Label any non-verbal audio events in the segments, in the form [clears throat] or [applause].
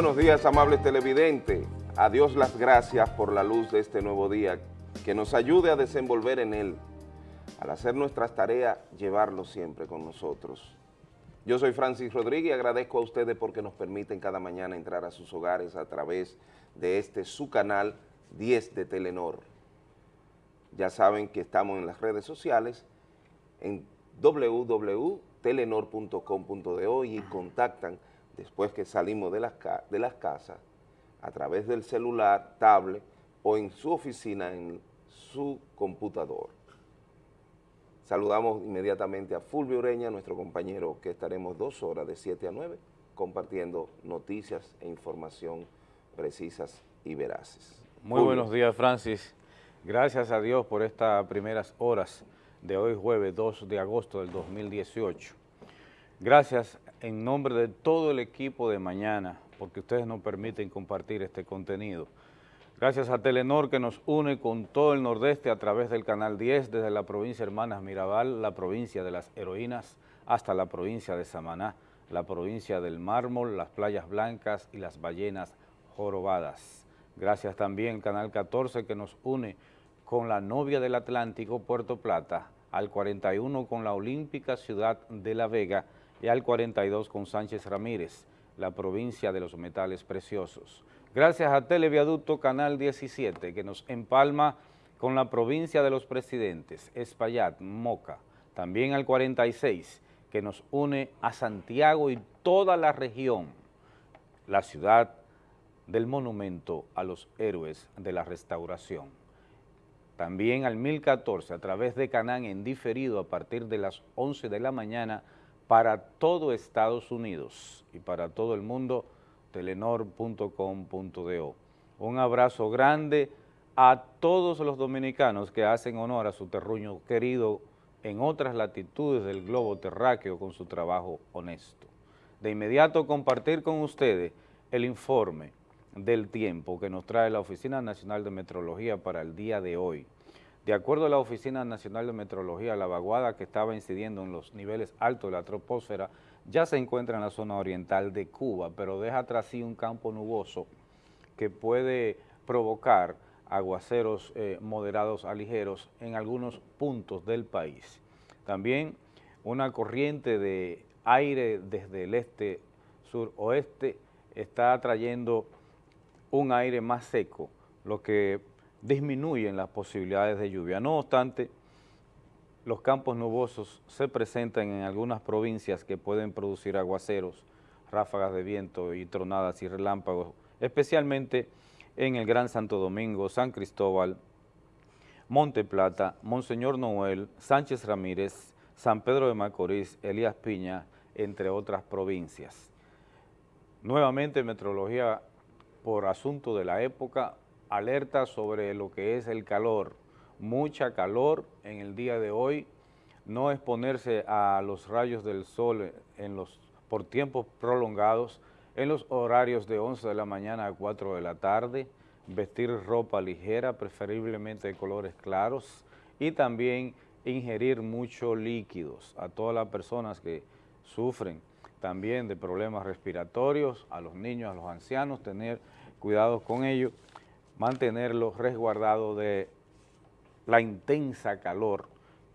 Buenos días, amables televidentes. A Dios las gracias por la luz de este nuevo día, que nos ayude a desenvolver en él. Al hacer nuestras tareas, llevarlo siempre con nosotros. Yo soy Francis Rodríguez y agradezco a ustedes porque nos permiten cada mañana entrar a sus hogares a través de este su canal 10 de Telenor. Ya saben que estamos en las redes sociales, en www.telenor.com.do y contactan después que salimos de las, de las casas a través del celular, tablet o en su oficina, en su computador. Saludamos inmediatamente a Fulvio Ureña, nuestro compañero, que estaremos dos horas de 7 a 9 compartiendo noticias e información precisas y veraces. Muy Fulvio. buenos días, Francis. Gracias a Dios por estas primeras horas de hoy jueves 2 de agosto del 2018. Gracias en nombre de todo el equipo de mañana, porque ustedes nos permiten compartir este contenido. Gracias a Telenor que nos une con todo el nordeste a través del Canal 10, desde la provincia Hermanas Mirabal, la provincia de las heroínas, hasta la provincia de Samaná, la provincia del mármol, las playas blancas y las ballenas jorobadas. Gracias también al Canal 14 que nos une con la novia del Atlántico, Puerto Plata, al 41 con la olímpica ciudad de La Vega y al 42 con Sánchez Ramírez, la provincia de los metales preciosos. Gracias a Televiaducto Canal 17 que nos empalma con la provincia de los presidentes, Espaillat, Moca, también al 46 que nos une a Santiago y toda la región, la ciudad del monumento a los héroes de la restauración. También al 1014 a través de Canán en diferido a partir de las 11 de la mañana para todo Estados Unidos y para todo el mundo, telenor.com.do. Un abrazo grande a todos los dominicanos que hacen honor a su terruño querido en otras latitudes del globo terráqueo con su trabajo honesto. De inmediato compartir con ustedes el informe del tiempo que nos trae la Oficina Nacional de Metrología para el día de hoy. De acuerdo a la Oficina Nacional de Metrología, la vaguada que estaba incidiendo en los niveles altos de la troposfera ya se encuentra en la zona oriental de Cuba, pero deja tras sí un campo nuboso que puede provocar aguaceros eh, moderados a ligeros en algunos puntos del país. También una corriente de aire desde el este, sur-oeste está trayendo un aire más seco, lo que disminuyen las posibilidades de lluvia. No obstante, los campos nubosos se presentan en algunas provincias que pueden producir aguaceros, ráfagas de viento y tronadas y relámpagos, especialmente en el Gran Santo Domingo, San Cristóbal, Monte Plata, Monseñor Noel, Sánchez Ramírez, San Pedro de Macorís, Elías Piña, entre otras provincias. Nuevamente, metrología por asunto de la época, alerta sobre lo que es el calor, mucha calor en el día de hoy, no exponerse a los rayos del sol en los, por tiempos prolongados, en los horarios de 11 de la mañana a 4 de la tarde, vestir ropa ligera, preferiblemente de colores claros, y también ingerir muchos líquidos. A todas las personas que sufren también de problemas respiratorios, a los niños, a los ancianos, tener cuidado con ellos mantenerlo resguardado de la intensa calor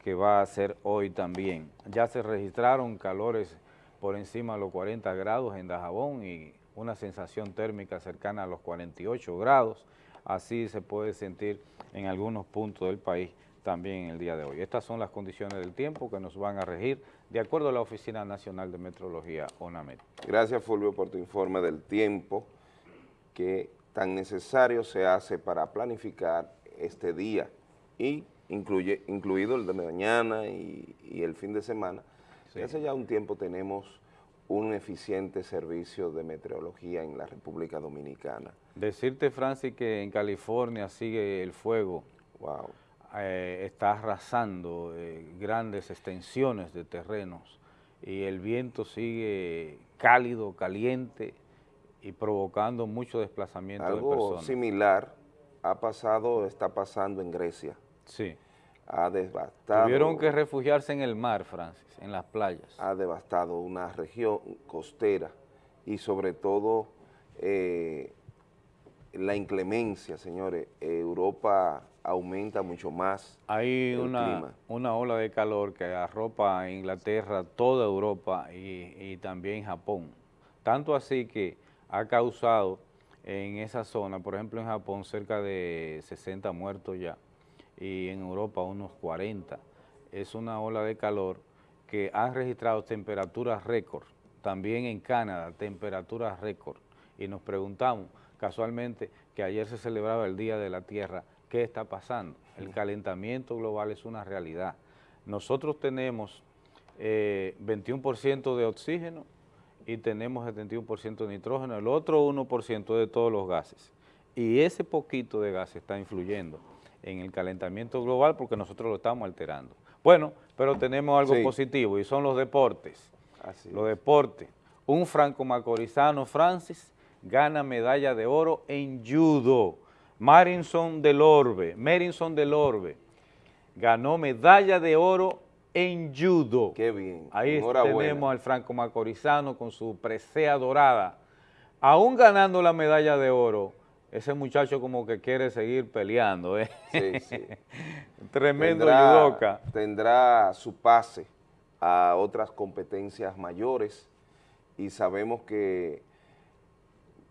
que va a ser hoy también. Ya se registraron calores por encima de los 40 grados en Dajabón y una sensación térmica cercana a los 48 grados. Así se puede sentir en algunos puntos del país también el día de hoy. Estas son las condiciones del tiempo que nos van a regir de acuerdo a la Oficina Nacional de Metrología, ONAMET. Gracias, Fulvio, por tu informe del tiempo que tan necesario se hace para planificar este día y incluye, incluido el de mañana y, el fin de semana. Hace ya un tiempo tenemos un eficiente servicio de meteorología en la República Dominicana. Decirte, Francis, que en California sigue el fuego. Wow. Eh, está arrasando eh, grandes extensiones de terrenos y el viento sigue cálido, caliente, y provocando mucho desplazamiento de personas. Algo similar ha pasado, está pasando en Grecia. Sí. Ha devastado... Tuvieron que refugiarse en el mar, Francis, en las playas. Ha devastado una región costera y sobre todo eh, la inclemencia, señores, Europa aumenta mucho más Hay una, una ola de calor que arropa a Inglaterra, toda Europa y, y también Japón. Tanto así que ha causado en esa zona, por ejemplo en Japón cerca de 60 muertos ya y en Europa unos 40. Es una ola de calor que ha registrado temperaturas récord, también en Canadá temperaturas récord y nos preguntamos casualmente que ayer se celebraba el Día de la Tierra, ¿qué está pasando? El calentamiento global es una realidad. Nosotros tenemos 21% eh, de oxígeno y tenemos 71% de nitrógeno, el otro 1% de todos los gases. Y ese poquito de gas está influyendo en el calentamiento global porque nosotros lo estamos alterando. Bueno, pero tenemos algo positivo y son los deportes. los deportes. Un franco-macorizano, Francis, gana medalla de oro en judo. Marinson del Orbe, Marinson del Orbe, ganó medalla de oro en judo. Qué bien. Ahí tenemos al franco macorizano con su presea dorada. Aún ganando la medalla de oro, ese muchacho como que quiere seguir peleando. ¿eh? Sí, sí. [laughs] Tremendo tendrá, Tendrá su pase a otras competencias mayores y sabemos que,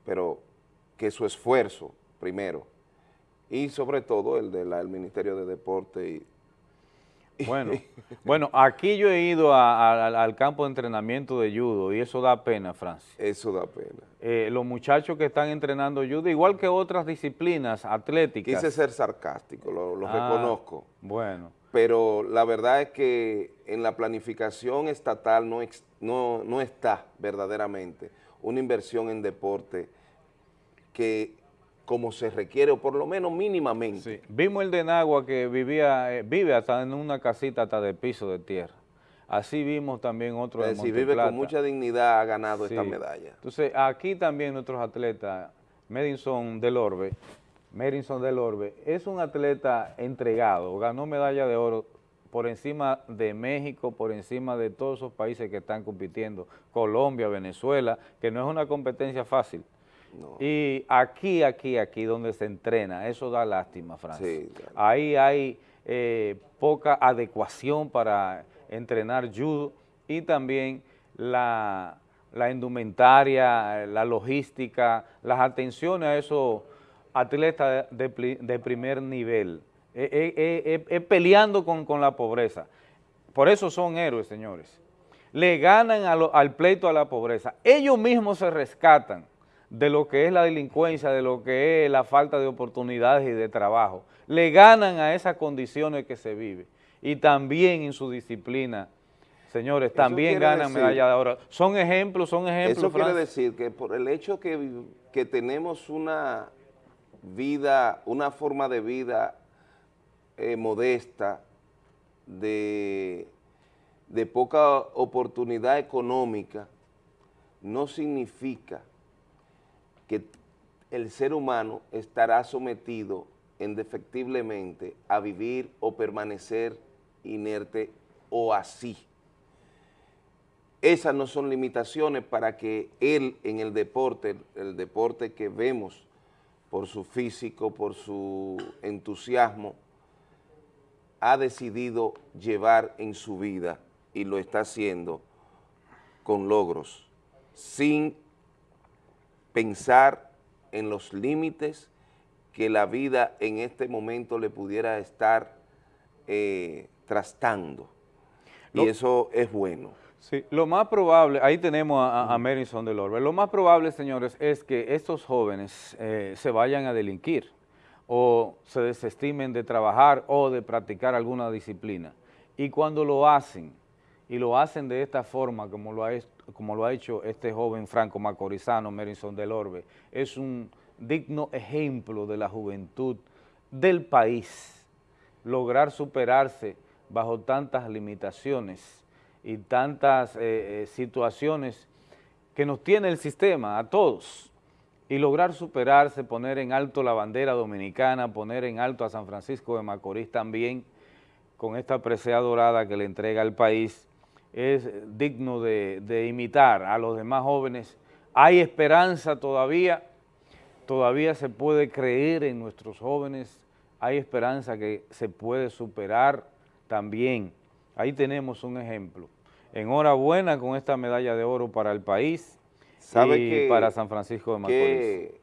pero que su esfuerzo, primero, y sobre todo el del Ministerio de Deporte y bueno, bueno, aquí yo he ido al campo de entrenamiento de judo y eso da pena, Francis. Eso da pena. Eh, los muchachos que están entrenando judo, igual que otras disciplinas atléticas. Quise ser sarcástico, lo, ah, reconozco. Bueno. Pero la verdad es que en la planificación estatal no, no, no está verdaderamente una inversión en deporte que como se requiere, o por lo menos mínimamente. Vimos el de Nagua que vivía, eh, vive hasta en una casita hasta de piso de tierra. Así vimos también otro de Monte vive con mucha dignidad, ha ganado esta medalla. Entonces, aquí también nuestros atletas, Medinson del Orbe, Medinson del Orbe, es un atleta entregado, ganó medalla de oro por encima de México, por encima de todos esos países que están compitiendo, Colombia, Venezuela, que no es una competencia fácil. Y aquí, aquí, aquí donde se entrena, eso da lástima, Francis. Ahí hay eh, poca adecuación para entrenar judo y también la, indumentaria, la logística, las atenciones a esos atletas de, primer nivel, es peleando con, la pobreza. Por eso son héroes, señores. Le ganan al pleito a la pobreza. Ellos mismos se rescatan de lo que es la delincuencia, de lo que es la falta de oportunidades y de trabajo. Le ganan a esas condiciones que se vive. Y también en su disciplina, señores, también ganan medalla de oro. Son ejemplos, son ejemplos. Eso quiere decir que por el hecho que, que tenemos una vida, una forma de vida eh, modesta, de, de poca oportunidad económica, no significa que el ser humano estará sometido indefectiblemente a vivir o permanecer inerte o así. Esas no son limitaciones para que él en el deporte, el deporte que vemos por su físico, por su entusiasmo, ha decidido llevar en su vida y lo está haciendo con logros, sin pensar en los límites que la vida en este momento le pudiera estar eh, trastando. y eso es bueno. Sí, lo más probable, ahí tenemos a, a Marison del Orbe, lo más probable, señores, es que estos jóvenes eh, se vayan a delinquir o se desestimen de trabajar o de practicar alguna disciplina. Y cuando lo hacen, y lo hacen de esta forma, como lo ha, como lo ha hecho este joven franco macorizano, Merison del Orbe, es un digno ejemplo de la juventud del país, lograr superarse bajo tantas limitaciones y tantas eh, eh, situaciones que nos tiene el sistema a todos, y lograr superarse, poner en alto la bandera dominicana, poner en alto a San Francisco de Macorís también, con esta presea dorada que le entrega al país, es digno de, imitar a los demás jóvenes hay esperanza todavía, todavía se puede creer en nuestros jóvenes, hay esperanza que se puede superar también. Ahí tenemos un ejemplo. Enhorabuena con esta medalla de oro para el país y para San Francisco de Macorís.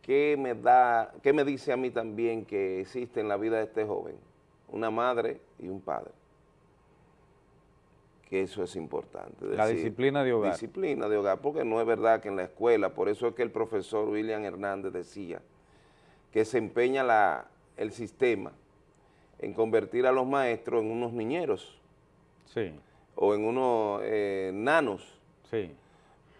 ¿Qué me, da, ¿Qué me dice a mí también que existe en la vida de este joven? Una madre y un padre que eso es importante. la disciplina de hogar. Disciplina de hogar, porque no es verdad que en la escuela, por eso es que el profesor William Hernández decía que se empeña la, el sistema en convertir a los maestros en unos niñeros. Sí. O en unos eh, nanos. Sí.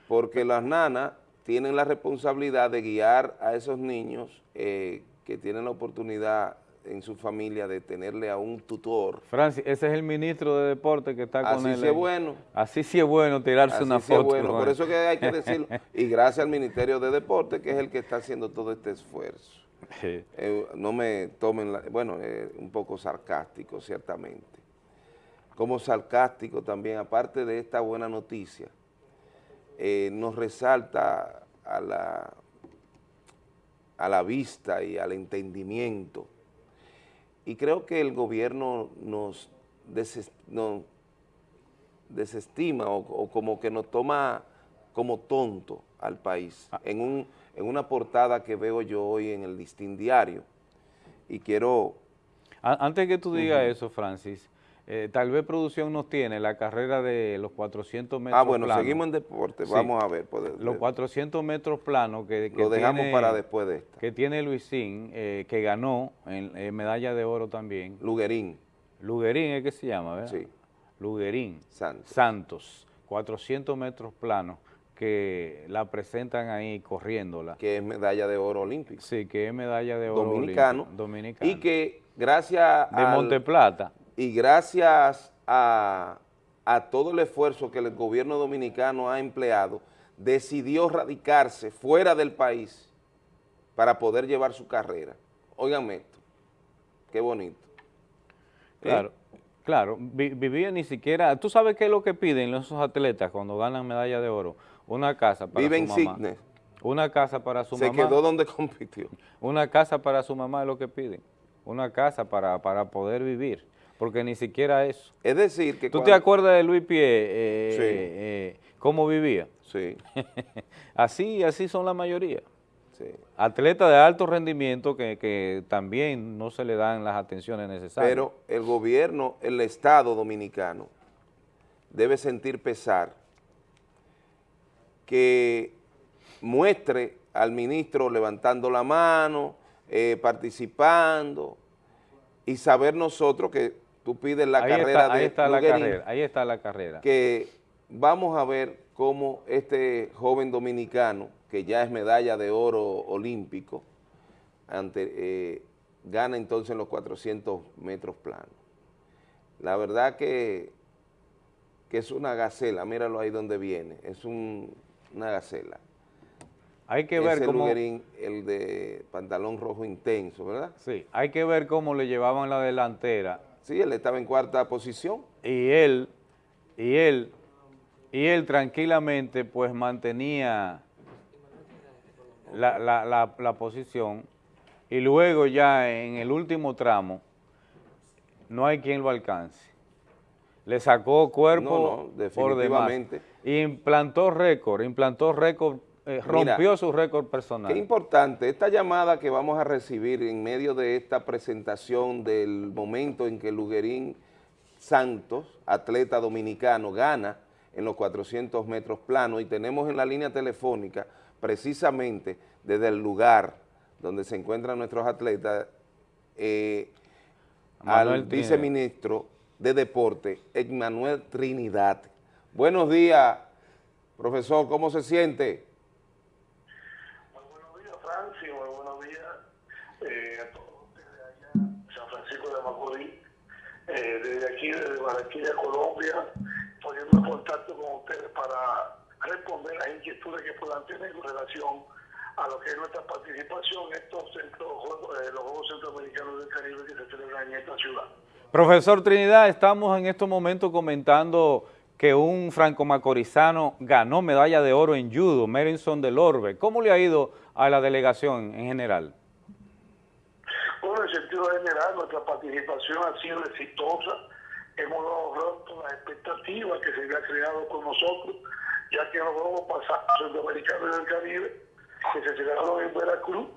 Porque las nanas tienen la responsabilidad de guiar a esos niños eh, que tienen la oportunidad en su familia de tenerle a un tutor. Francis, ese es el ministro de deporte que está con él. Así sí es bueno. Así sí es bueno tirarse una sí foto. bueno, por eso que hay que decirlo. [laughs] y gracias al Ministerio de Deporte, que es el que está haciendo todo este esfuerzo. Eh, no me tomen, bueno, eh, un poco sarcástico, ciertamente. Como sarcástico también, aparte de esta buena noticia, eh, nos resalta a la, a la vista y al entendimiento y creo que el gobierno nos, desestima o, como que nos toma como tonto al país. Ah. en, un, en una portada que veo yo hoy en el Distin Diario. Y quiero... Antes que tú digas eso, Francis, eh, tal vez producción nos tiene la carrera de los 400 metros Ah, bueno, seguimos en deporte, vamos a ver. Pues, los 400 metros planos que, Lo dejamos para después de esta. Que tiene Luisín, eh, que ganó en, medalla de oro también. Luguerín. Luguerín es que se llama, ¿verdad? Sí. Luguerín. Santos. Santos, 400 metros planos que la presentan ahí corriéndola. Que es medalla de oro olímpica. Sí, que es medalla de oro dominicano. Dominicano. Y que gracias De Monteplata y gracias a, todo el esfuerzo que el gobierno dominicano ha empleado, decidió radicarse fuera del país para poder llevar su carrera. Óiganme esto, qué bonito. ¿Eh? Claro, claro, vivía ni siquiera, ¿tú sabes qué es lo que piden esos atletas cuando ganan medalla de oro? Una casa para Vive su mamá. Cisnes. Una casa para su mamá. Se quedó donde compitió. Una casa para su mamá es lo que piden. Una casa para, para poder vivir porque ni siquiera eso. Es decir que ¿Tú te acuerdas de Luis Pie, eh, sí. Eh, cómo vivía? Sí. [laughs] así, así son la mayoría. Sí. Atletas de alto rendimiento que, que, también no se le dan las atenciones necesarias. Pero el gobierno, el Estado dominicano, debe sentir pesar que muestre al ministro levantando la mano, eh, participando, y saber nosotros que tú pides la carrera de ahí está la carrera, ahí está la carrera. Que vamos a ver cómo este joven dominicano, que ya es medalla de oro olímpico, ante, eh, gana entonces en los 400 metros planos. La verdad que, que es una gacela, míralo ahí donde viene, es una gacela. Hay que ver cómo... el de pantalón rojo intenso, ¿verdad? Sí, hay que ver cómo le llevaban la delantera Sí, él estaba en cuarta posición. Y él, y él, y él tranquilamente pues mantenía la, posición y luego ya en el último tramo no hay quien lo alcance. Le sacó cuerpo por demás. Implantó récord, implantó récord eh, rompió su récord personal. Qué importante, esta llamada que vamos a recibir en medio de esta presentación del momento en que Luguerín Santos, atleta dominicano, gana en los 400 metros planos y tenemos en la línea telefónica precisamente desde el lugar donde se encuentran nuestros atletas eh, al viceministro de Deporte, Emmanuel Trinidad. Buenos días, profesor, ¿cómo se siente? Eh, desde aquí, desde Barranquilla, Colombia, poniendo contacto con ustedes para responder las inquietudes que puedan tener con relación a lo que es nuestra participación en estos centros, eh, los Juegos Centroamericanos del Caribe que se celebran en esta ciudad. Profesor Trinidad, estamos en estos momentos comentando que un franco-macorizano ganó medalla de oro en judo, Merinson del Orbe. ¿Cómo le ha ido a la delegación en general? En sentido general, nuestra participación ha sido exitosa. Hemos logrado las expectativas que se había creado con nosotros, ya que vamos a pasar centroamericanos del Caribe, que se celebraron en Veracruz.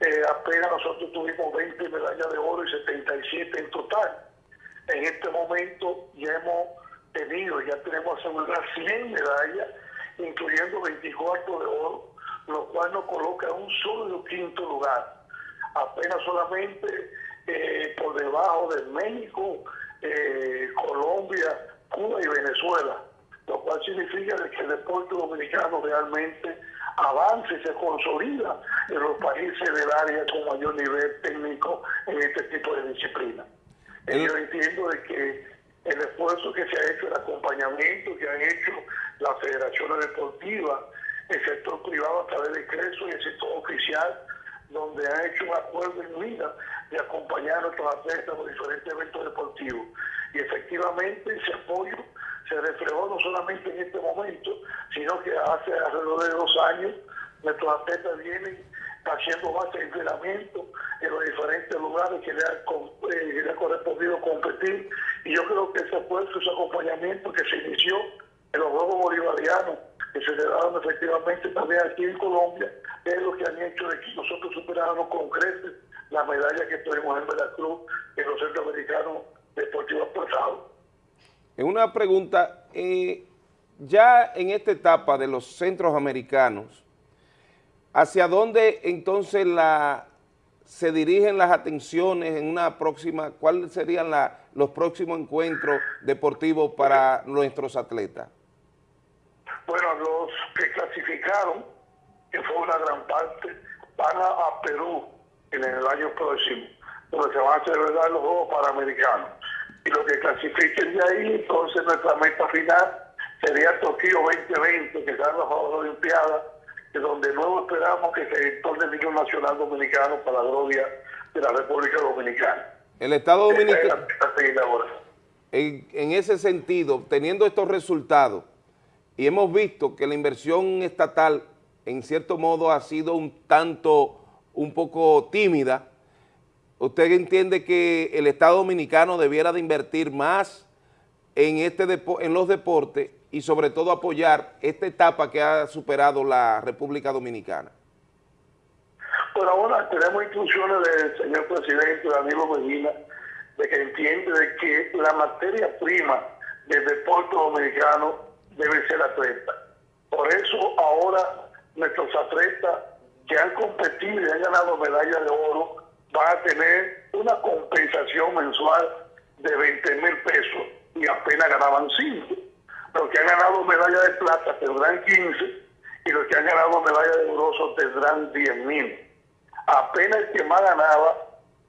Eh, apenas nosotros tuvimos 20 medallas de oro y 77 en total. En este momento ya hemos tenido, ya tenemos aseguradas 100 medallas, incluyendo 24 de oro, lo cual nos coloca en un solo quinto lugar. Apenas solamente eh, por debajo de México, eh, Colombia, Cuba y Venezuela, lo cual significa que el deporte dominicano realmente avanza y se consolida en los países del área con mayor nivel técnico en este tipo de disciplina. Yo entiendo de que el esfuerzo que se ha hecho, el acompañamiento que han hecho las federaciones deportivas, el sector privado a través de CRESO y el sector oficial, donde han hecho un acuerdo en vida de acompañar a nuestros atletas en los diferentes eventos deportivos. Y efectivamente ese apoyo se reflejó no solamente en este momento, sino que hace alrededor de dos años nuestros atletas vienen haciendo más entrenamiento en los diferentes lugares que le, ha, eh, correspondido competir. Y yo creo que ese esfuerzo, ese acompañamiento que se inició en los Juegos Bolivarianos, que se celebraron efectivamente también aquí en Colombia, es lo que han hecho de que nosotros superáramos con creces la medalla que tuvimos en Veracruz en los centroamericanos deportivos pasados. En una pregunta, eh, ya en esta etapa de los centros americanos, ¿Hacia dónde entonces la, se dirigen las atenciones en una próxima, cuáles serían los próximos encuentros deportivos para nuestros atletas? Bueno, los que clasificaron, que fue una gran parte, van a, Perú en el año próximo, donde se van a celebrar los Juegos Panamericanos. Y los que clasifiquen de ahí, entonces nuestra meta final sería Tokio 2020, que serán los Juegos Olimpiadas donde luego esperamos que se torne el niño nacional dominicano para la gloria de la República Dominicana. El Estado Dominicano, en, en ese sentido, teniendo estos resultados, y hemos visto que la inversión estatal, en cierto modo, ha sido un tanto, un poco tímida, ¿usted entiende que el Estado Dominicano debiera de invertir más en, este en los deportes y sobre todo apoyar esta etapa que ha superado la República Dominicana? Por ahora tenemos instrucciones del señor presidente Danilo Medina de que entiende de que la materia prima del deporte dominicano debe ser atleta. Por eso ahora nuestros atletas que han competido y han ganado medallas de oro van a tener una compensación mensual de 20 mil pesos y apenas ganaban 5 los que han ganado medalla de plata tendrán 15 y los que han ganado medalla de bronce tendrán 10 mil. Apenas el que más ganaba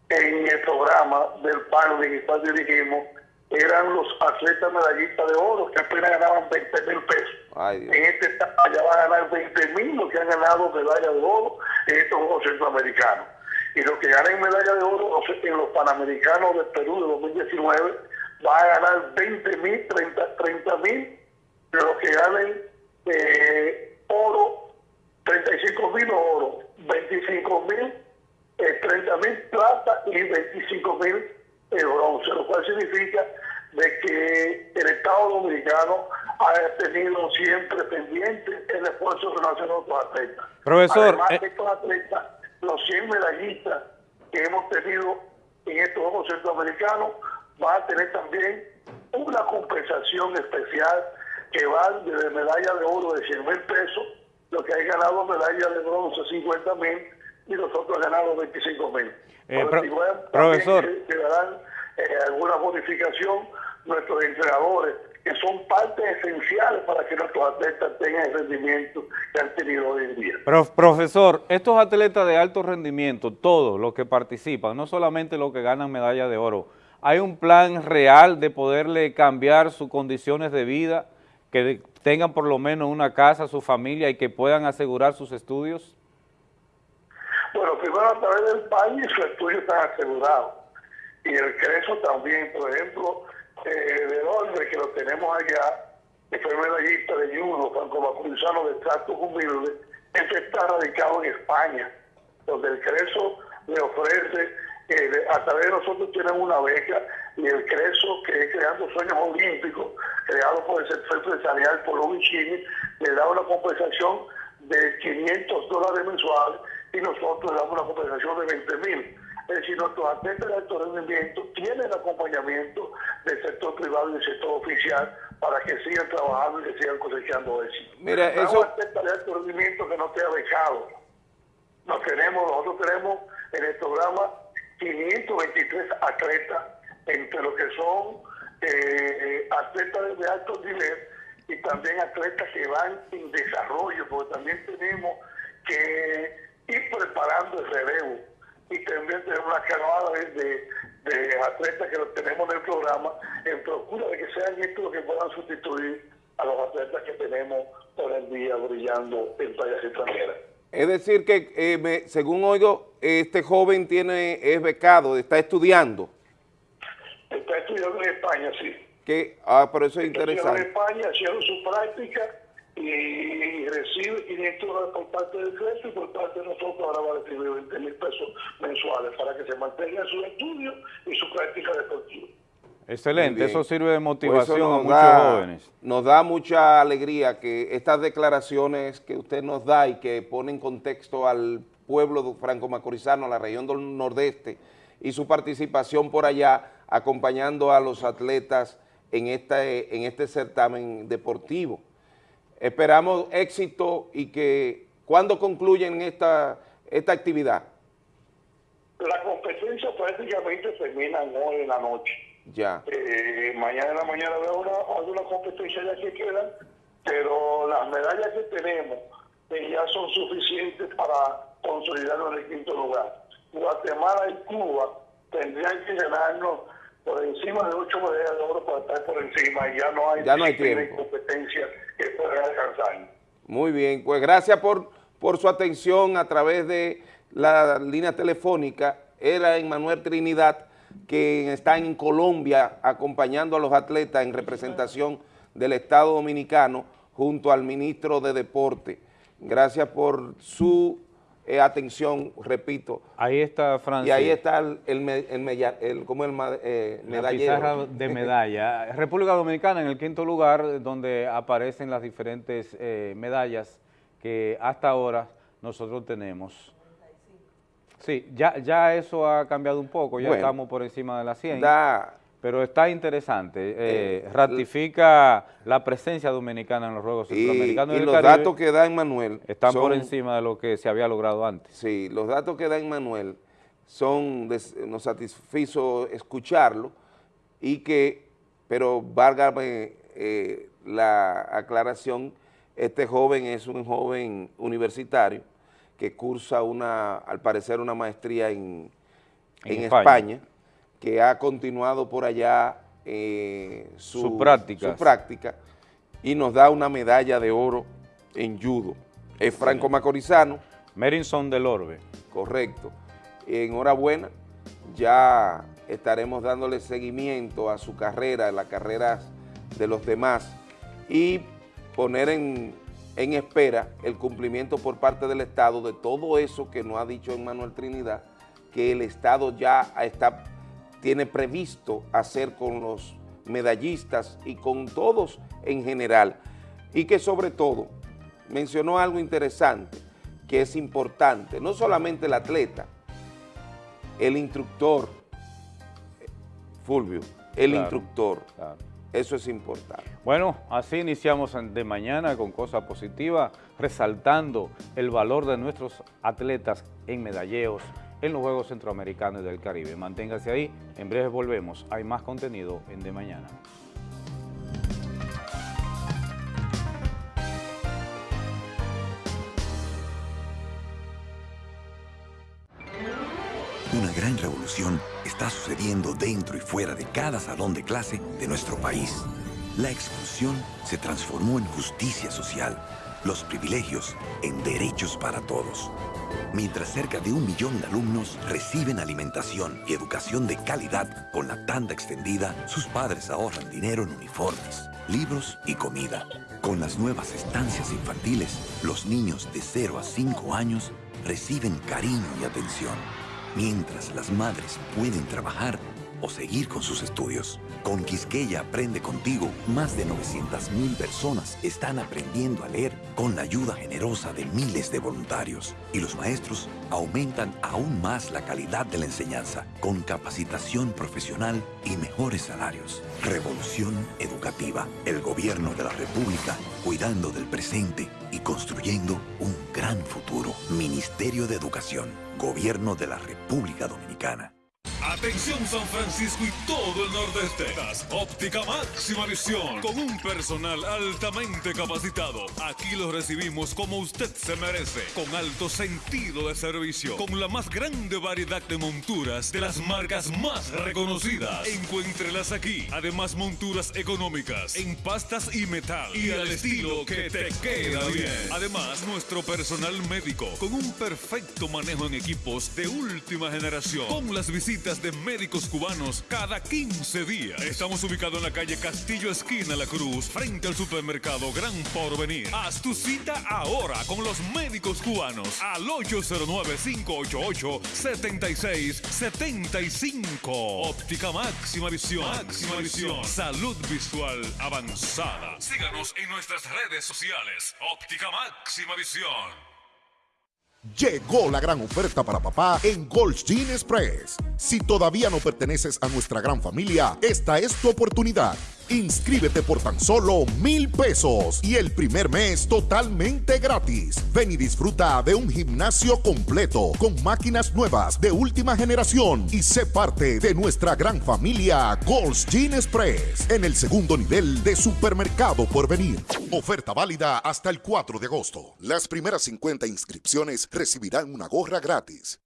en el programa del panel en el dirigimos eran los atletas medallistas de oro que apenas ganaban 20 mil pesos. en este etapa ya van a ganar 20 mil los que han ganado medalla de oro en estos Juegos Centroamericanos. Y los que ganen medalla de oro en los Panamericanos de Perú de 2019 va a ganar 20 mil, 30 mil, pero los que ganen eh, oro, 35 mil oro, 25 mil, 30 eh, mil plata y 25 mil eh, bronce, lo cual significa de que el Estado Dominicano ha tenido siempre pendiente el esfuerzo no hacen otros atletas. Profesor, Además de estos atletas, los 100 medallistas que hemos tenido en estos Juegos Centroamericanos va a tener también una compensación especial que va de medalla de oro de 100 mil pesos, lo que hay ganado medalla de bronce 50 mil y nosotros ganado 25 mil. Eh, profesor. Que, darán eh, alguna bonificación nuestros entrenadores, que son partes esenciales para que nuestros atletas tengan el rendimiento que han tenido hoy en día. profesor, estos atletas de alto rendimiento, todos los que participan, no solamente los que ganan medalla de oro, ¿Hay un plan real de poderle cambiar sus condiciones de vida, que tengan por lo menos una casa, su familia y que puedan asegurar sus estudios? Bueno, primero a través del país sus estudios están asegurados. Y el CRESO también, por ejemplo, eh, de Londres, que lo tenemos allá, que fue medallista de judo, Franco Macurizano de Trato Humilde, este está radicado en España, donde el CRESO le ofrece, eh, a través de nosotros tienen una beca, y el CRESO, que es Creando Sueños Olímpicos, creado por el sector empresarial por Chile, le da una compensación de 500 dólares mensuales y nosotros damos una compensación de 20 mil. Es decir, nuestros atletas de alto rendimiento tienen acompañamiento del sector privado y del sector oficial para que sigan trabajando y que sigan cosechando éxito. Mira, eso... atleta de alto rendimiento que no esté becado. Nos tenemos, nosotros tenemos en el programa 523 atletas, entre lo que son eh, atletas de alto nivel y también atletas que van en desarrollo, porque también tenemos que ir preparando el relevo y también tenemos una canoada de, atletas que tenemos en el programa en procura de que sean estos los que puedan sustituir a los atletas que tenemos por el día brillando en playas extranjeras. Es decir que, eh, según oigo, este joven tiene es becado, está estudiando. Está estudiando en España, sí. Que, ah, pero eso es interesante. En España, haciendo su práctica y recibe 500 dólares por parte del CRESO y por parte de nosotros ahora va a recibir 20 mil pesos mensuales para que se mantenga su estudio y su práctica deportiva. Excelente, eso sirve de motivación a muchos jóvenes. Nos da mucha alegría que estas declaraciones que usted nos da y que pone en contexto al pueblo franco-macorizano, a la región del nordeste, y su participación por allá, acompañando a los atletas en, esta, en este certamen deportivo. Esperamos éxito y que, ¿cuándo concluyen esta, esta actividad? La competencia prácticamente termina hoy en la noche. Ya. Eh, mañana en la mañana veo una, alguna competencia ya que quedan, pero las medallas que tenemos eh, ya son suficientes para consolidarnos en el quinto lugar. Guatemala y Cuba tendrían que ganarnos por encima de ocho medallas de oro para estar por encima y ya no hay, ya no hay tiempo. competencia que pueda alcanzar. Muy bien, pues gracias por, por su atención a través de la línea telefónica. Era Manuel Trinidad, que está en Colombia acompañando a los atletas en representación del Estado Dominicano junto al ministro de Deporte. Gracias por su eh, atención, repito. Ahí está Francia. Y ahí está el, el, el, como el eh, medallero. de [laughs] medalla. República Dominicana en el quinto lugar, donde aparecen las diferentes eh, medallas que hasta ahora nosotros tenemos. Sí, ya, ya eso ha cambiado un poco, ya estamos por encima de la 100. Da, pero está interesante, eh, eh, ratifica la presencia dominicana en los Juegos Centroamericanos y, los datos que da Manuel están por encima de lo que se había logrado antes. Sí, los datos que da Manuel son, nos satisfizo escucharlo y que, pero válgame eh, la aclaración, este joven es un joven universitario que cursa una, al parecer una maestría en, en, España que ha continuado por allá eh, su, práctica y nos da una medalla de oro en judo. Es Franco Macorizano. Merinson del Orbe. Correcto. Enhorabuena, ya estaremos dándole seguimiento a su carrera, a las carreras de los demás y poner en, en espera el cumplimiento por parte del Estado de todo eso que nos ha dicho Manuel Trinidad, que el Estado ya está tiene previsto hacer con los medallistas y con todos en general. Y que sobre todo mencionó algo interesante, que es importante, no solamente el atleta, el instructor, Fulvio, el instructor, eso es importante. Bueno, así iniciamos de mañana con cosas positivas, resaltando el valor de nuestros atletas en medalleos, en los Juegos Centroamericanos y del Caribe. Manténgase ahí, en breve volvemos. Hay más contenido en De Mañana. Una gran revolución está sucediendo dentro y fuera de cada salón de clase de nuestro país. La exclusión se transformó en justicia social los privilegios en derechos para todos. Mientras cerca de un millón de alumnos reciben alimentación y educación de calidad con la tanda extendida, sus padres ahorran dinero en uniformes, libros y comida. Con las nuevas estancias infantiles, los niños de 0 a 5 años reciben cariño y atención, mientras las madres pueden trabajar o seguir con sus estudios. Con Quisqueya Aprende Contigo, más de 900.000 personas están aprendiendo a leer con la ayuda generosa de miles de voluntarios. Y los maestros aumentan aún más la calidad de la enseñanza, con capacitación profesional y mejores salarios. Revolución Educativa. El Gobierno de la República cuidando del presente y construyendo un gran futuro. Ministerio de Educación. Gobierno de la República Dominicana. Atención San Francisco y todo el nordeste. Óptica máxima visión con un personal altamente capacitado. Aquí lo recibimos como usted se merece, con alto sentido de servicio, con la más grande variedad de monturas de las marcas más reconocidas. Encuéntrelas aquí. Además monturas económicas en pastas y metal y al estilo que te queda bien. Además nuestro personal médico con un perfecto manejo en equipos de última generación, con las visitas de médicos cubanos cada 15 días. Estamos ubicados en la calle Castillo Esquina La Cruz, frente al supermercado Gran Porvenir. Haz tu cita ahora con los médicos cubanos al 809-588-7675. Óptica máxima visión. Máxima visión. Salud visual avanzada. Síganos en nuestras redes sociales. Óptica máxima visión. Llegó la gran oferta para papá en Gold Gene Express. Si todavía no perteneces a nuestra gran familia, esta es tu oportunidad. Inscríbete por tan solo mil pesos y el primer mes totalmente gratis. Ven y disfruta de un gimnasio completo con máquinas nuevas de última generación y sé parte de nuestra gran familia Gold's Gin Express en el segundo nivel de supermercado por venir. Oferta válida hasta el 4 de agosto. Las primeras 50 inscripciones recibirán una gorra gratis.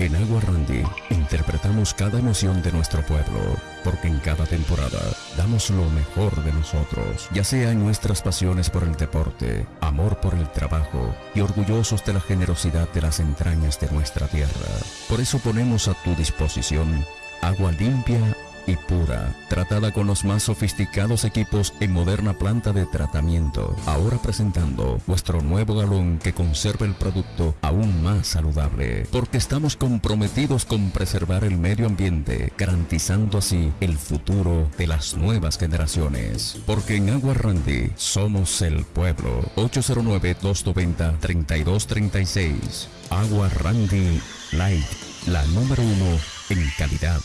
En Agua Randy interpretamos cada emoción de nuestro pueblo, porque en cada temporada damos lo mejor de nosotros, ya sea en nuestras pasiones por el deporte, amor por el trabajo y orgullosos de la generosidad de las entrañas de nuestra tierra. Por eso ponemos a tu disposición agua limpia y pura, tratada con los más sofisticados equipos en moderna planta de tratamiento. Ahora presentando nuestro nuevo galón que conserva el producto aún más saludable, porque estamos comprometidos con preservar el medio ambiente, garantizando así el futuro de las nuevas generaciones. Porque en Agua Randy somos el pueblo. 809-290-3236. Agua Randy Light, la número uno en calidad.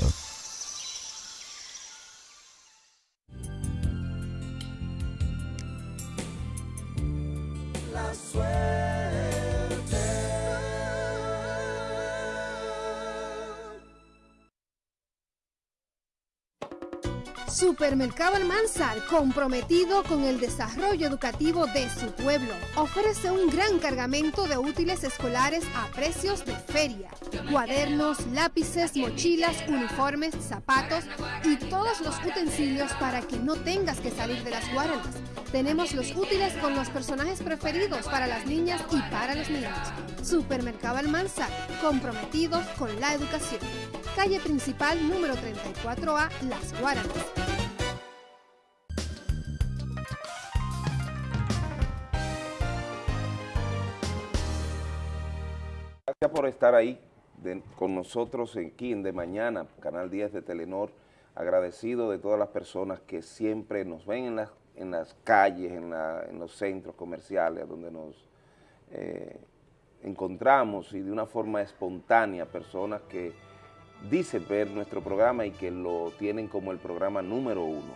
Supermercado Almanzar, comprometido con el desarrollo educativo de su pueblo, ofrece un gran cargamento de útiles escolares a precios de feria. Cuadernos, lápices, mochilas, uniformes, zapatos y todos los utensilios para que no tengas que salir de las guaranas. Tenemos los útiles con los personajes preferidos para las niñas y para los niños. Supermercado Almanzar, comprometidos con la educación. Calle principal número 34A, Las Guaranas. Gracias por estar ahí con nosotros aquí en De Mañana, Canal 10 de Telenor. Agradecido de todas las personas que siempre nos ven en las, en las calles, en, los centros comerciales, donde nos eh, encontramos y de una forma espontánea, personas que dicen ver nuestro programa y que lo tienen como el programa número uno.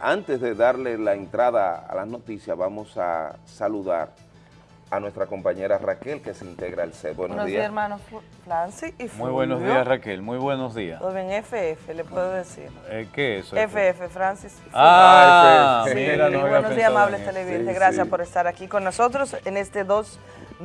Antes de darle la entrada a las noticias, vamos a saludar a nuestra compañera Raquel, que se integra al CEP. Buenos, Buenos días, días. hermano y Muy Fulvio. buenos días, Raquel. Muy buenos días. Todo bien, FF, le puedo decir. Eh, ¿Qué es eso? FF, Francis y. Ah, Ah, sí, mira, no había buenos días, amables televidentes. Sí, Gracias sí. por estar aquí con nosotros en este 2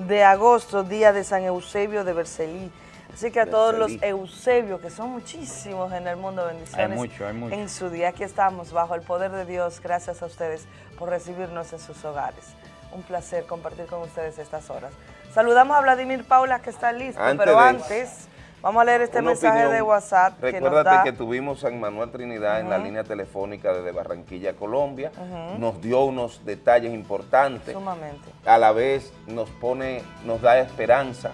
de agosto, día de San Eusebio de Bercelí. Así que a todos los. Eusebios, que son muchísimos en el mundo, bendiciones. Hay mucho, hay mucho. En su día, aquí estamos, bajo el poder de Dios. Gracias a ustedes por recibirnos en sus hogares. Un placer compartir con ustedes estas horas. Saludamos a Vladimir Paula, que está listo, Antes pero antes vamos a leer este Una mensaje opinión. de WhatsApp que nos Recuérdate da... que tuvimos a Manuel Trinidad en la línea telefónica desde Barranquilla, Colombia. Nos dio unos detalles importantes. Sumamente. A la vez nos pone, nos da esperanza.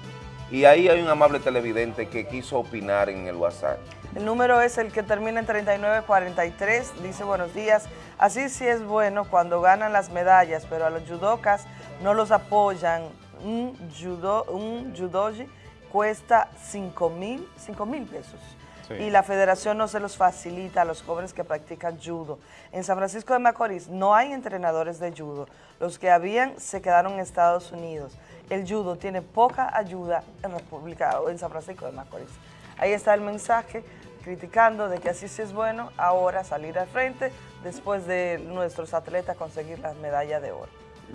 Y ahí hay un amable televidente que quiso opinar en el WhatsApp. El número es el que termina en 3943. Dice buenos días. Así sí es bueno cuando ganan las medallas, pero a los judocas no los apoyan. Un, judo, un judoji cuesta 5 mil, 5 mil pesos. Sí. Y la federación no se los facilita a los jóvenes que practican judo. En San Francisco de Macorís no hay entrenadores de judo. Los que habían se quedaron en Estados Unidos. El judo tiene poca ayuda en República o en San Francisco de Macorís. Ahí está el mensaje criticando de que así sí es bueno ahora salir al frente después de nuestros atletas conseguir la medalla de oro.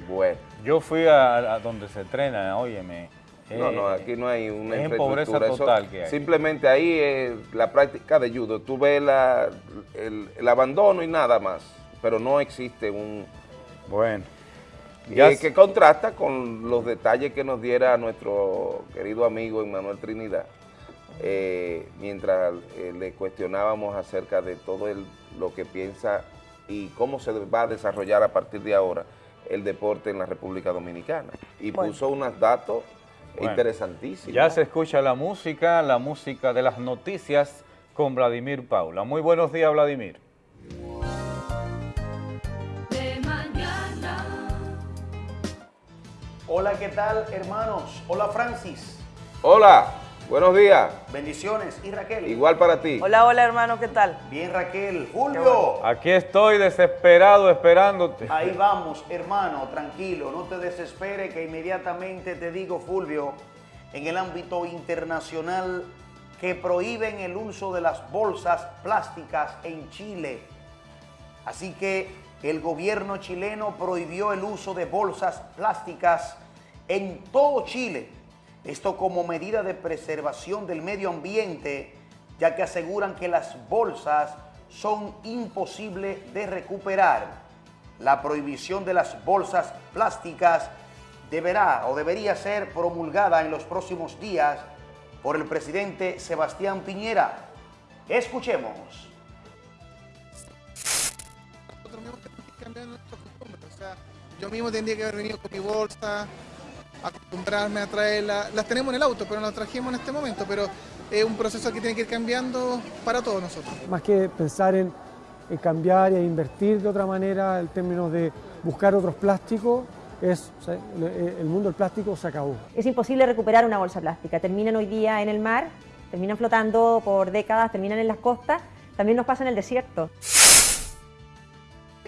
Bueno. Yo fui a, a donde se entrena, óyeme. No, eh, no, aquí no hay una es infraestructura. Eso- total que hay. Simplemente ahí es la práctica de judo. Tú ves la- el, el abandono y nada más, pero no existe un... Bueno. Es que contrasta con los detalles que nos diera nuestro querido amigo Emmanuel Trinidad, eh, mientras eh, le cuestionábamos acerca de todo el- lo que piensa y cómo se va a desarrollar a partir de ahora el deporte en la República Dominicana. Y Bueno. puso unos datos Bueno, interesantísimos. Ya se escucha la música, la música de las noticias con Vladimir Paula. Muy buenos días, Vladimir. Hola, ¿qué tal, hermanos? Hola, Francis. Hola, buenos días. Bendiciones. ¿Y Raquel? Igual para ti. Hola, hola hermano, ¿qué tal? Bien, Raquel. Julio. Aquí estoy desesperado esperándote. Ahí vamos, hermano, tranquilo, no te desespere que inmediatamente te digo, Fulvio, en el ámbito internacional que prohíben el uso de las bolsas plásticas en Chile. Así que el gobierno chileno prohibió el uso de bolsas plásticas en todo Chile. Esto como medida de preservación del medio ambiente, ya que aseguran que las bolsas son imposibles de recuperar. La prohibición de las bolsas plásticas deberá o debería ser promulgada en los próximos días por el presidente Sebastián Piñera. Escuchemos. Cambiar nuestras costumbres. O sea, yo mismo tendría que haber venido con mi bolsa, acostumbrarme a traerla. Las tenemos en el auto, pero no las trajimos en este momento. Pero es un proceso que tiene que ir cambiando para todos nosotros. más que pensar en, en cambiar y en invertir de otra manera en términos de buscar otros plásticos, es, o sea, el, el mundo del plástico se acabó. Es imposible recuperar una bolsa plástica. Terminan hoy día en el mar, terminan flotando por décadas, terminan en las costas, también nos pasa en el desierto.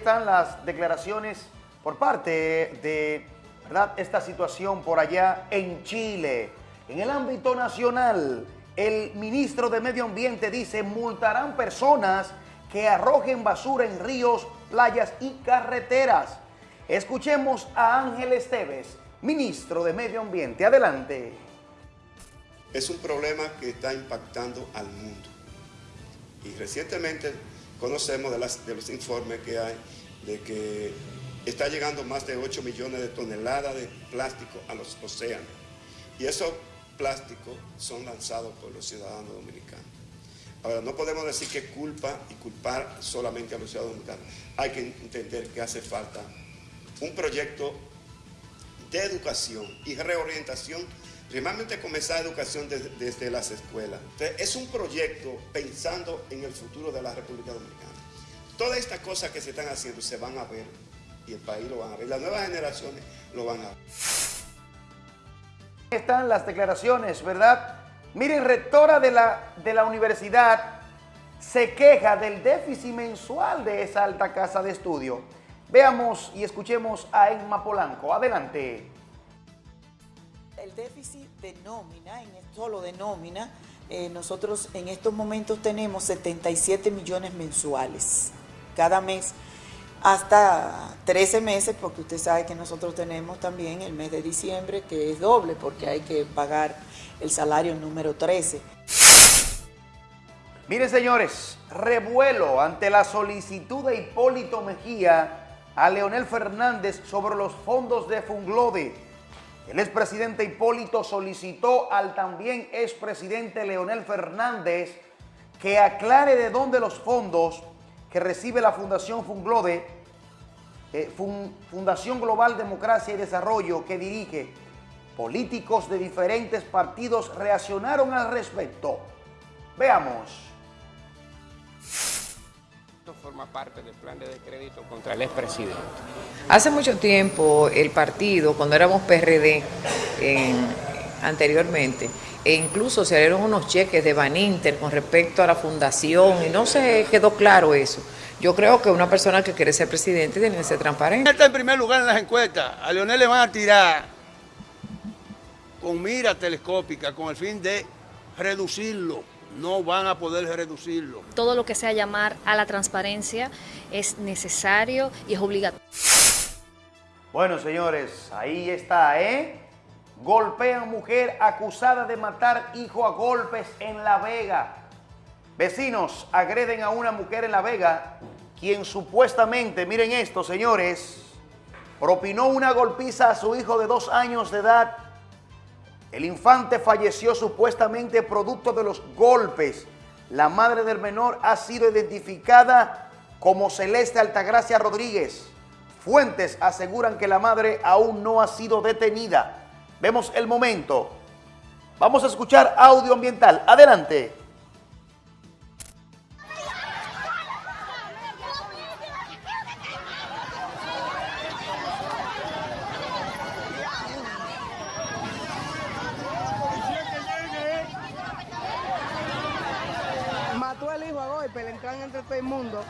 Están las declaraciones por parte de ¿verdad? esta situación por allá en Chile. En el ámbito nacional, el ministro de Medio Ambiente dice multarán personas que arrojen basura en ríos, playas y carreteras. Escuchemos a Ángel Esteves, ministro de Medio Ambiente. Adelante. es un problema que está impactando al mundo. Y recientemente conocemos de, los informes que hay de que está llegando más de 8 millones de toneladas de plástico a los océanos. Y esos plásticos son lanzados por los ciudadanos dominicanos. Ahora, no podemos decir que culpa y culpar solamente a los ciudadanos dominicanos. Hay que entender que hace falta un proyecto de educación y reorientación, primeramente comenzar educación desde, las escuelas. Es un proyecto pensando en el futuro de la República Dominicana. Todas estas cosas que se están haciendo se van a ver y el país lo van a ver, las nuevas generaciones lo van a ver. están las declaraciones, ¿verdad? Miren, rectora de la, de la universidad se queja del déficit mensual de esa alta casa de estudio. Veamos y escuchemos a Emma Polanco. Adelante. El déficit de nómina, en solo de nómina, eh, nosotros en estos momentos tenemos 77 millones mensuales cada mes hasta 13 meses, porque usted sabe que nosotros tenemos también el mes de diciembre, que es doble, porque hay que pagar el salario número 13. Miren señores, revuelo ante la solicitud de Hipólito Mejía a Leonel Fernández sobre los fondos de Funglode. El expresidente Hipólito solicitó al también expresidente Leonel Fernández que aclare de dónde los fondos que recibe la Fundación Funglode, eh, Fundación Global Democracia y Desarrollo que dirige, políticos de diferentes partidos reaccionaron al respecto. Veamos. Forma parte del plan de descrédito contra el expresidente. Hace mucho tiempo el partido, cuando éramos PRD anteriormente, e incluso se dieron unos cheques de Baninter con respecto a la fundación y no se quedó claro eso. Yo creo que una persona que quiere ser presidente tiene que ser transparente. Está en primer lugar en las encuestas. A Leonel le van a tirar con mira telescópica con el fin de reducirlo. No van a poder reducirlo. Todo lo que sea llamar a la transparencia es necesario y es obligatorio. Bueno, señores, ahí está, ¿eh? Golpean mujer acusada de matar hijo a golpes en La Vega. Vecinos agreden a una mujer en La Vega, quien supuestamente, miren esto, señores, propinó una golpiza a su hijo de dos años de edad. El infante falleció supuestamente producto de los golpes. La madre del menor ha sido identificada como Celeste Altagracia Rodríguez. Fuentes aseguran que la madre aún no ha sido detenida. Vemos el momento. Vamos a escuchar audio ambiental. Adelante. Entran entre todo el mundo.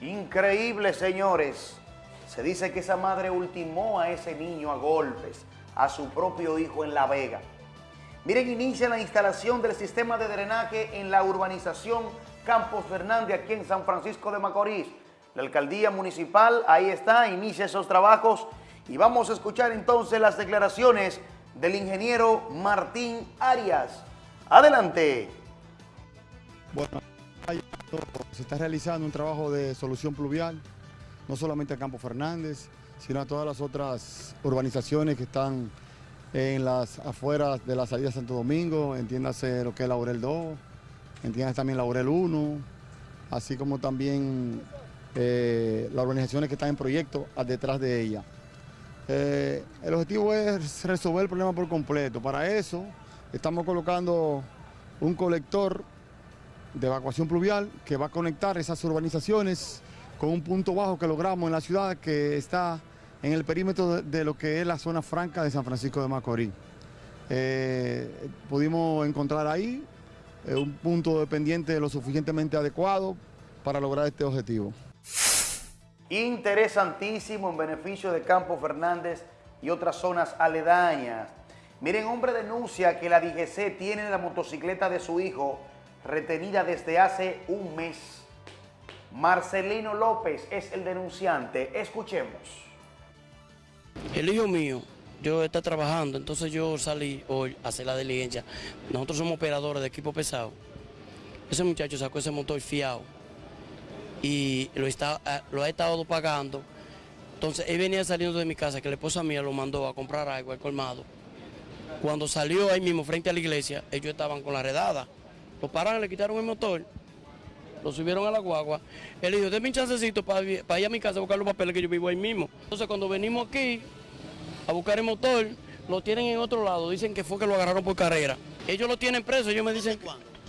Increíble, señores. Se dice que esa madre ultimó a ese niño a golpes, a su propio hijo en La Vega. Miren, inicia la instalación del sistema de drenaje en la urbanización Campos Fernández, aquí en San Francisco de Macorís. La alcaldía municipal, ahí está, inicia esos trabajos y vamos a escuchar entonces las declaraciones del ingeniero Martín Arias. Adelante. Bueno, se está realizando un trabajo de solución pluvial no solamente a Campo Fernández, sino a todas las otras urbanizaciones que están en las afueras de la salida de Santo Domingo, entiéndase lo que es Laurel 2, entiéndase también Laurel 1, así como también eh, las urbanizaciones que están en proyecto detrás de ella. Eh, el objetivo es resolver el problema por completo. Para eso estamos colocando un colector de evacuación pluvial que va a conectar esas urbanizaciones con un punto bajo que logramos en la ciudad que está en el perímetro de, lo que es la zona franca de San Francisco de Macorís. Eh, pudimos encontrar ahí eh, un punto dependiente lo suficientemente adecuado para lograr este objetivo. Interesantísimo en beneficio de Campo Fernández y otras zonas aledañas. Miren, hombre denuncia que la DGC tiene la motocicleta de su hijo retenida desde hace un mes. Marcelino López es el denunciante. Escuchemos. El hijo mío, yo está trabajando, entonces yo salí hoy a hacer la diligencia. Nosotros somos operadores de equipo pesado. Ese muchacho sacó ese motor fiado y lo, está, ah, lo ha estado pagando. Entonces él venía saliendo de mi casa, que la esposa mía lo mandó a comprar algo al colmado. Cuando salió ahí mismo frente a la iglesia, ellos estaban con la redada. Lo pararon, le quitaron el motor lo subieron a la guagua. Él dijo, denme un chancecito para, ir a mi casa a buscar los papeles que yo vivo ahí mismo. Entonces cuando venimos aquí a buscar el motor, lo tienen en otro lado, dicen que fue que lo agarraron por carrera. Ellos lo tienen preso, ellos me dicen,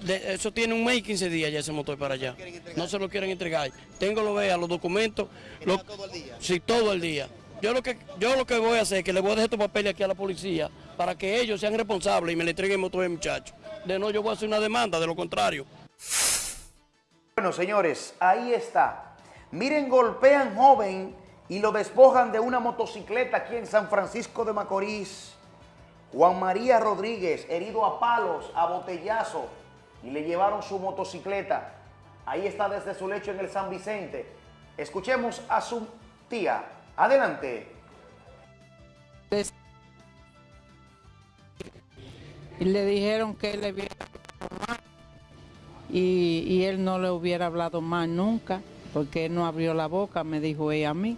de, eso tiene un mes y 15 días ya ese motor para allá. No se lo quieren entregar. Tengo lo vea, los documentos. todo el día? Sí, todo el día. Yo lo, que, yo lo que voy a hacer es que le voy a dejar estos papeles aquí a la policía para que ellos sean responsables y me le entreguen el motor al muchacho. De no, yo voy a hacer una demanda, de lo contrario. Bueno, señores, ahí está. Miren, golpean joven y lo despojan de una motocicleta aquí en San Francisco de Macorís. Juan María Rodríguez, herido a palos, a botellazo, y le llevaron su motocicleta. Ahí está desde su lecho en el San Vicente. Escuchemos a su tía. Adelante. Y le dijeron que él le hubiera hablado más y, y él no le hubiera hablado más nunca, porque él no abrió la boca, me dijo ella a mí.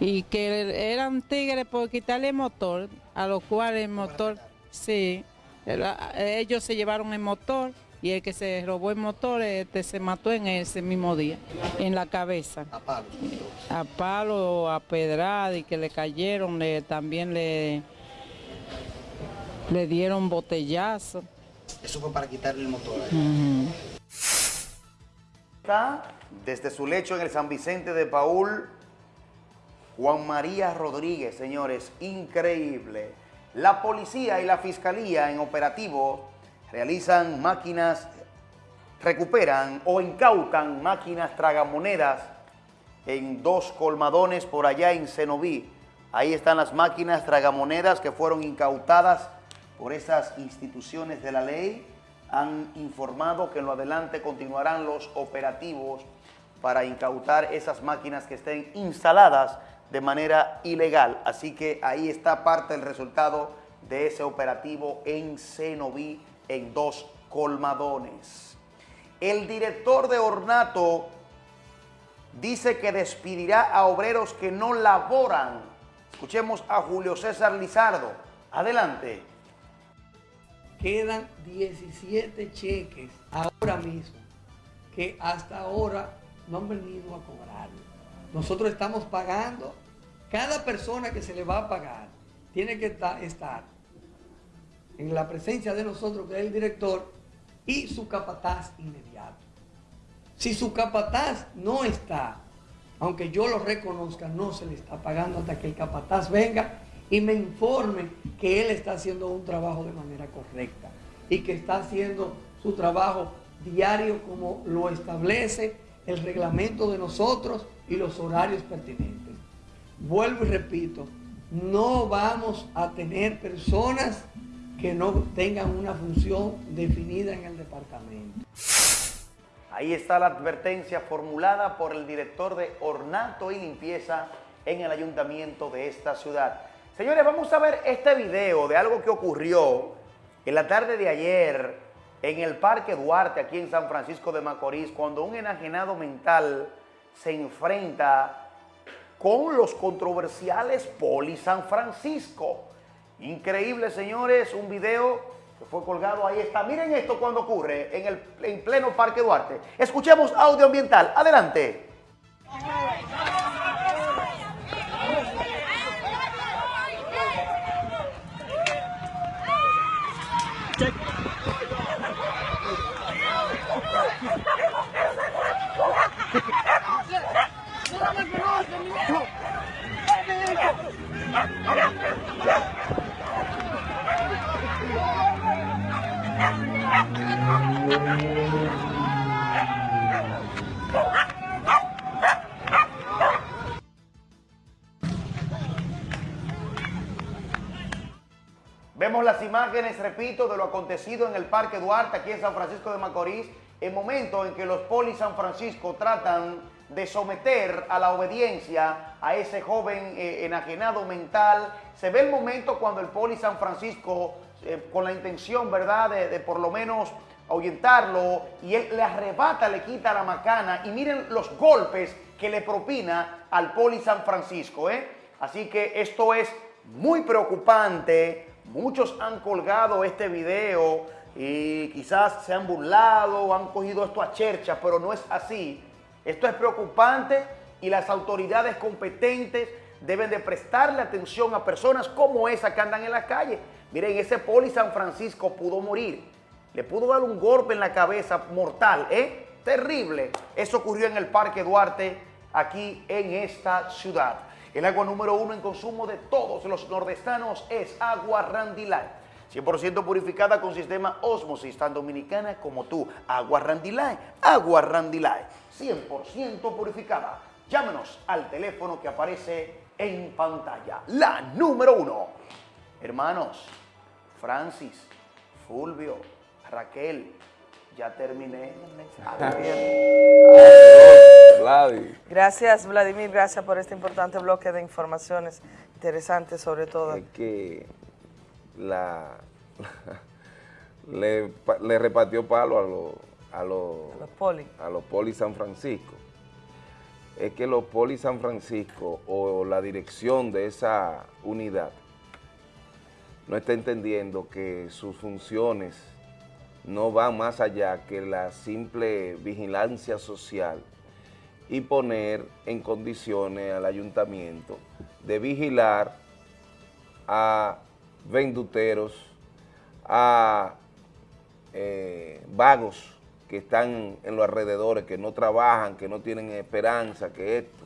Y que eran tigres por quitarle el motor, a lo cual el motor, sí, era- ellos se llevaron el motor y el que se robó el motor este, se mató en ese mismo día, en la cabeza. A palo. A palo, a pedrada y que le cayeron, le, también le, le dieron botellazo. Eso fue para quitarle el motor. Ujú. Está desde su lecho en el San Vicente de Paul, Juan María Rodríguez, señores, increíble. La policía y la fiscalía en operativo realizan máquinas, recuperan o incautan máquinas tragamonedas en dos colmadones por allá en Cenoví. Ahí están las máquinas tragamonedas que fueron incautadas por esas instituciones de la ley. Han informado que en lo adelante continuarán los operativos para incautar esas máquinas que estén instaladas de manera ilegal. Así que ahí está parte del resultado de ese operativo en Cenoví en dos colmadones. El director de Ornato dice que despedirá a obreros que no laboran. Escuchemos a Julio César Lizardo. Adelante. Quedan 17 cheques ahora mismo que hasta ahora no han venido a cobrar. Nosotros estamos pagando, cada persona que se le va a pagar tiene que ta- estar en la presencia de nosotros, que es el director, y su capataz inmediato. Si su capataz no está, aunque yo lo reconozca, no se le está pagando hasta que el capataz venga y me informe que él está haciendo un trabajo de manera correcta y que está haciendo su trabajo diario como lo establece el reglamento de nosotros y los horarios pertinentes. Vuelvo y repito, no vamos a tener personas que no tengan una función definida en el departamento. Ahí está la advertencia formulada por el director de Ornato y Limpieza en el ayuntamiento de esta ciudad. Señores, vamos a ver este video de algo que ocurrió en la tarde de ayer en el Parque Duarte, aquí en San Francisco de Macorís, cuando un enajenado mental se enfrenta con los controversiales Poli San Francisco. Increíble, señores, un video que fue colgado, ahí está. Miren esto cuando ocurre en el en pleno Parque Duarte. Escuchemos audio ambiental. Adelante. Vemos las imágenes, repito, de lo acontecido en el Parque Duarte, aquí en San Francisco de Macorís, el momento en que los polis San Francisco tratan de someter a la obediencia a ese joven eh, enajenado mental. Se ve el momento cuando el poli San Francisco, eh, con la intención, ¿verdad?, de por lo menos ahuyentarlo, y él le arrebata, le quita la macana, y miren los golpes que le propina al poli San Francisco, ¿eh? Así que esto es muy preocupante, muchos han colgado este video y quizás se han burlado, han cogido esto a chercha, pero no es así. Esto es preocupante y las autoridades competentes deben de prestarle atención a personas como esa que andan en la calle. Miren, ese poli San Francisco pudo morir. Le pudo dar un golpe en la cabeza mortal, ¿eh? Terrible. Eso ocurrió en el Parque Duarte, aquí en esta ciudad. El agua número uno en consumo de todos los nordestanos es agua Randy Light. 100% purificada con sistema Osmosis, tan dominicana como tú. Agua Randy Light, agua Randy Light, 100% purificada. Llámenos al teléfono que aparece en pantalla. La número uno. Hermanos, Francis, Fulvio, Raquel, ya terminé. Gracias, Vladimir. Gracias por este importante bloque de informaciones interesantes, sobre todo. Es que la, [laughs] le, pa- le repartió palo a los a los Los poli. a los poli San Francisco. Es que los poli San Francisco o la dirección de esa unidad no está entendiendo que sus funciones no van más allá que la simple vigilancia social y poner en condiciones al ayuntamiento de vigilar a venduteros, a eh, vagos que están en los alrededores, que no trabajan, que no tienen esperanza, que esto.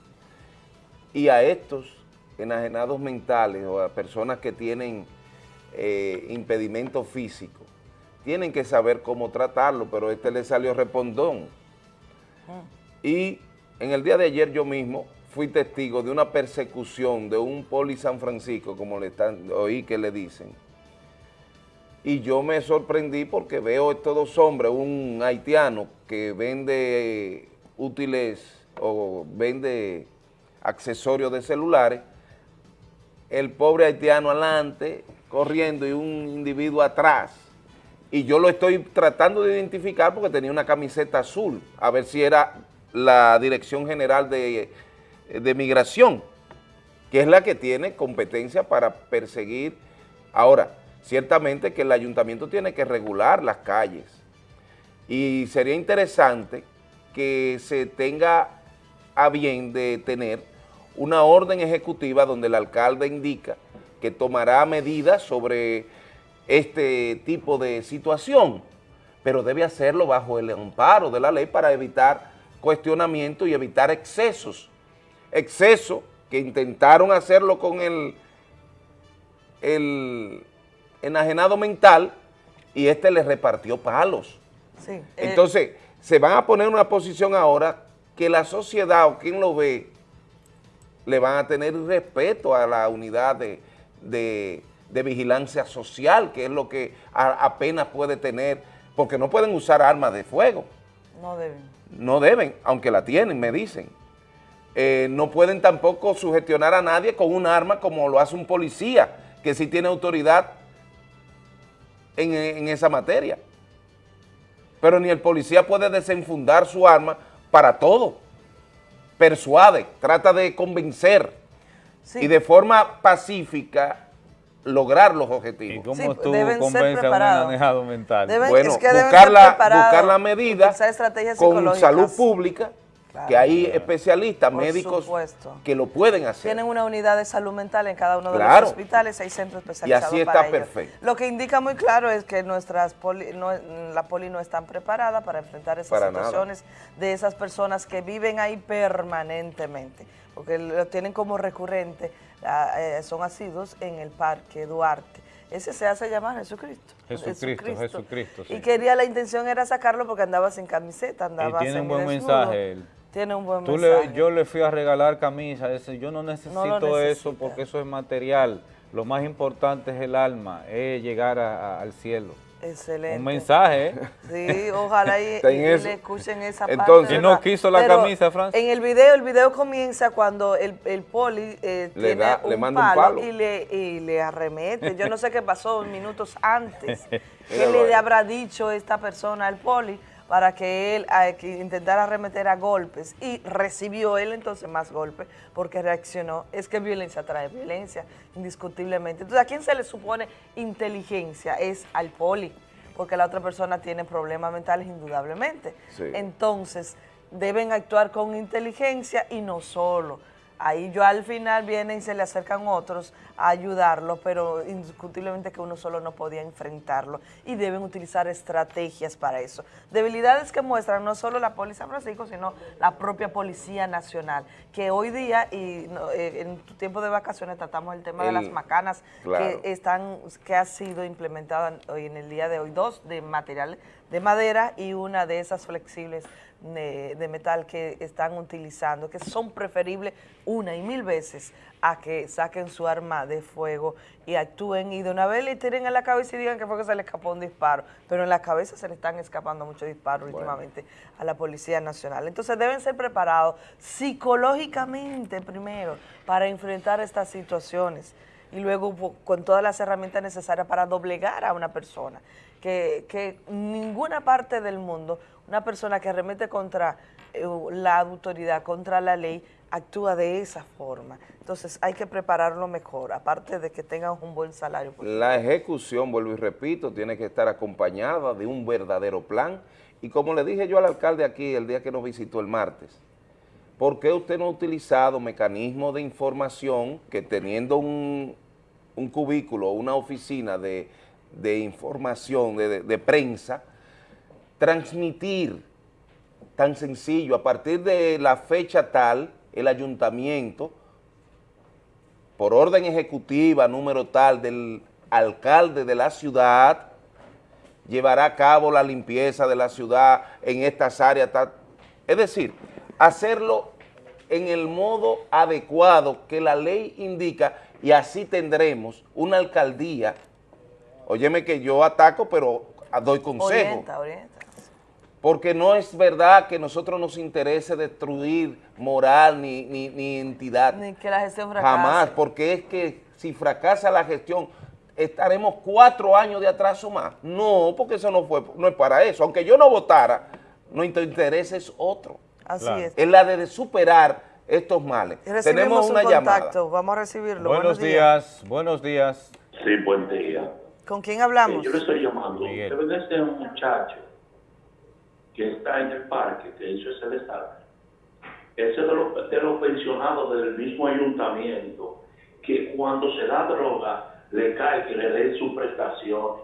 Y a estos enajenados mentales o a personas que tienen eh, impedimentos físicos, tienen que saber cómo tratarlo, pero este le salió respondón. Y en el día de ayer yo mismo fui testigo de una persecución de un poli San Francisco, como le están, oí que le dicen. Y yo me sorprendí porque veo estos dos hombres, un haitiano que vende útiles o vende accesorios de celulares, el pobre haitiano adelante, corriendo y un individuo atrás. Y yo lo estoy tratando de identificar porque tenía una camiseta azul, a ver si era la Dirección General de, de Migración, que es la que tiene competencia para perseguir. Ahora, ciertamente que el ayuntamiento tiene que regular las calles y sería interesante que se tenga a bien de tener una orden ejecutiva donde el alcalde indica que tomará medidas sobre este tipo de situación, pero debe hacerlo bajo el amparo de la ley para evitar cuestionamiento y evitar excesos. Exceso que intentaron hacerlo con el, el enajenado mental y este le repartió palos. Sí. eh, Entonces, se van a poner en una posición ahora que la sociedad o quien lo ve le van a tener respeto a la unidad de, de- de vigilancia social, que es lo que a- apenas puede tener, porque no pueden usar armas de fuego, no deben. no deben, aunque la tienen, me dicen. Eh, no pueden tampoco sugestionar a nadie con un arma como lo hace un policía, que sí tiene autoridad en, en esa materia. Pero ni el policía puede desenfundar su arma para todo. Persuade, trata de convencer y de forma pacífica lograr los objetivos. ¿Cómo Sí, tú deben ser convences a un preparados. manejado mental? Deben- bueno, es que deben buscar, ser la, preparados, buscar la medida con salud pública, que hay especialistas, Por médicos supuesto. que lo pueden hacer. Tienen una unidad de salud mental en cada uno de Claro. los hospitales, hay centros Y especializados así está para ello. perfecto. Lo que indica muy claro es que nuestras poli- no- la poli no están preparada para enfrentar esas Para nada. situaciones de esas personas que viven ahí permanentemente, porque lo tienen como recurrente, eh, son asiduos en el Parque Duarte. Ese se hace llamar Jesucristo. Jesucristo, Jesucristo, sí. Y quería, la intención era sacarlo porque andaba sin camiseta, andaba Y tiene un buen mensaje él. Tiene un buen Tú mensaje. le, yo le fui a regalar camisa, ese, yo no necesito eso porque eso es material. Lo más importante es el alma, es llegar a- a- al cielo. Excelente. Un mensaje, ¿eh? Sí, ojalá y, le escuchen esa Entonces, parte. ¿y no quiso la camisa, Francis? En el video, el video comienza cuando el, el poli eh, Le tiene da- un, le manda un palo palo. Y, le, y le arremete. Yo no sé qué pasó minutos antes. [laughs] ¿Qué le habrá dicho esta persona al poli para que él que intentara arremeter a golpes? Y recibió él entonces más golpes porque reaccionó. Es que violencia trae violencia, indiscutiblemente. Entonces, ¿a quién se le supone inteligencia? Es al poli porque la otra persona tiene problemas mentales indudablemente. Sí. Entonces, deben actuar con inteligencia y no solo. Ahí yo al final vienen y se le acercan otros a ayudarlo, pero indiscutiblemente que uno solo no podía enfrentarlo y deben utilizar estrategias para eso. Debilidades que muestran no solo la Policía Francisco, sino la propia Policía Nacional, que hoy día y eh, en tu tiempo de vacaciones tratamos el tema de las macanas claro. que están que ha sido implementada hoy en el día de hoy, dos de material de madera y una de esas flexibles de, de metal que están utilizando, que son preferibles una y mil veces a que saquen su arma de fuego y actúen y de una vez le tiren a la cabeza y digan que fue que se le escapó un disparo, pero en la cabeza se le están escapando muchos disparos últimamente a la Policía Nacional. Entonces deben ser preparados psicológicamente primero para enfrentar estas situaciones y luego con todas las herramientas necesarias para doblegar a una persona. Que, que ninguna parte del mundo, una persona que remete contra eh, la autoridad, contra la ley, actúa de esa forma. Entonces hay que prepararlo mejor, aparte de que tengan un buen salario. La ejecución, vuelvo y repito, tiene que estar acompañada de un verdadero plan. Y como le dije yo al alcalde aquí el día que nos visitó el martes, ¿por qué usted no ha utilizado mecanismos de información que teniendo un, un cubículo, una oficina de, de información, de, de- de prensa, transmitir tan sencillo, a partir de la fecha tal, el ayuntamiento, por orden ejecutiva número tal del alcalde de la ciudad, llevará a cabo la limpieza de la ciudad en estas áreas. tal. Es decir, hacerlo en el modo adecuado que la ley indica y así tendremos una alcaldía. Óyeme que yo ataco, pero doy consejo. Orienta, orienta. Porque no es verdad que a nosotros nos interese destruir moral ni, ni, ni entidad. Ni que la gestión fracase. Jamás, porque es que si fracasa la gestión, estaremos cuatro años de atraso más. No, porque eso no fue, no es para eso. Aunque yo no votara, nuestro interés es otro. Así Claro. es. Es la de superar estos males. Recibimos Tenemos una un llamada. vamos a recibirlo. Buenos días, buenos días. Sí, buen día. ¿Con quién hablamos? Yo le estoy llamando. Debe de ser un muchacho que está en el parque, que hizo ese desastre. Ese es de los, de los pensionados del mismo ayuntamiento, que cuando se da droga, le cae que le den su prestación.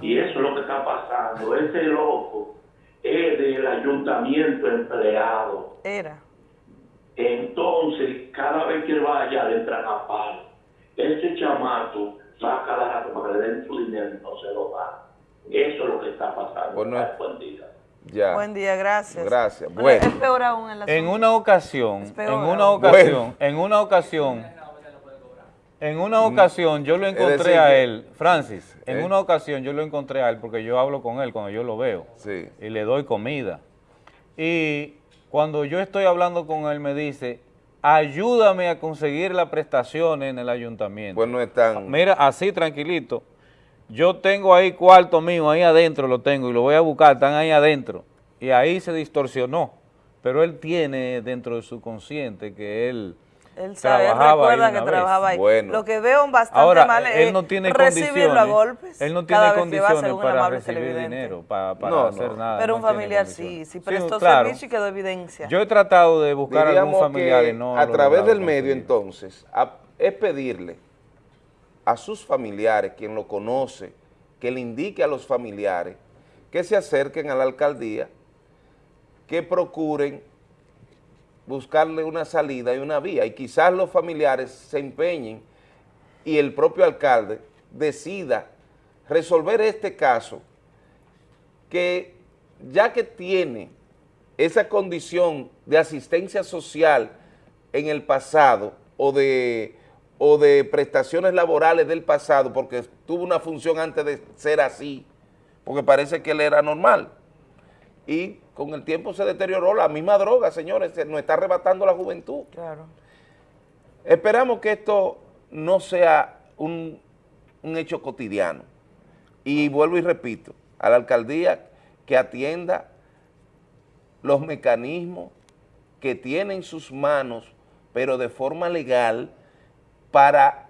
Y [laughs] eso es lo que está pasando. Ese loco es del ayuntamiento empleado. Era. Entonces, cada vez que vaya, le entran a palo. Ese chamaco va a cada rato para que le den su dinero y no se lo da. Eso es lo que está pasando. Bueno, Ay, buen día. Ya. Buen día, gracias. Gracias. Bueno, es peor aún en la En una ocasión, en peor una ocasión, en una ocasión, en una ocasión yo lo encontré decir a él, Francis, en ¿Eh? una ocasión yo lo encontré a él porque yo hablo con él cuando yo lo veo Sí. y le doy comida. Y cuando yo estoy hablando con él me dice, ayúdame a conseguir las prestaciones en el ayuntamiento. Pues no están. Mira, así tranquilito. Yo tengo ahí cuarto mío, ahí adentro lo tengo y lo voy a buscar, están ahí adentro. Y ahí se distorsionó. Pero él tiene dentro de su consciente que él, Él sabe, él trabajaba ahí recuerda una que vez. trabajaba ahí. Bueno. Lo que veo bastante Ahora, mal es él no tiene recibirlo a condiciones, golpes. él no cada tiene vez que va a ser condiciones para amable recibir dinero, para, para No, hacer no. nada. Pero no un familiar sí, sí prestó claro. servicio y quedó evidencia. Yo he tratado de buscar Diríamos algún familiar y no a través del medio conseguir. entonces a- es pedirle a sus familiares, quien lo conoce, que le indique a los familiares que se acerquen a la alcaldía, que procuren buscarle una salida y una vía. Y quizás los familiares se empeñen y el propio alcalde decida resolver este caso que ya que tiene esa condición de asistencia social en el pasado o de, o de prestaciones laborales del pasado, porque tuvo una función antes de ser así, porque parece que él era normal. Y con el tiempo se deterioró la misma droga, señores, se nos está arrebatando la juventud. Claro. Esperamos que esto no sea un, un hecho cotidiano. Y vuelvo y repito, a la alcaldía que atienda los mecanismos que tiene en sus manos, pero de forma legal, para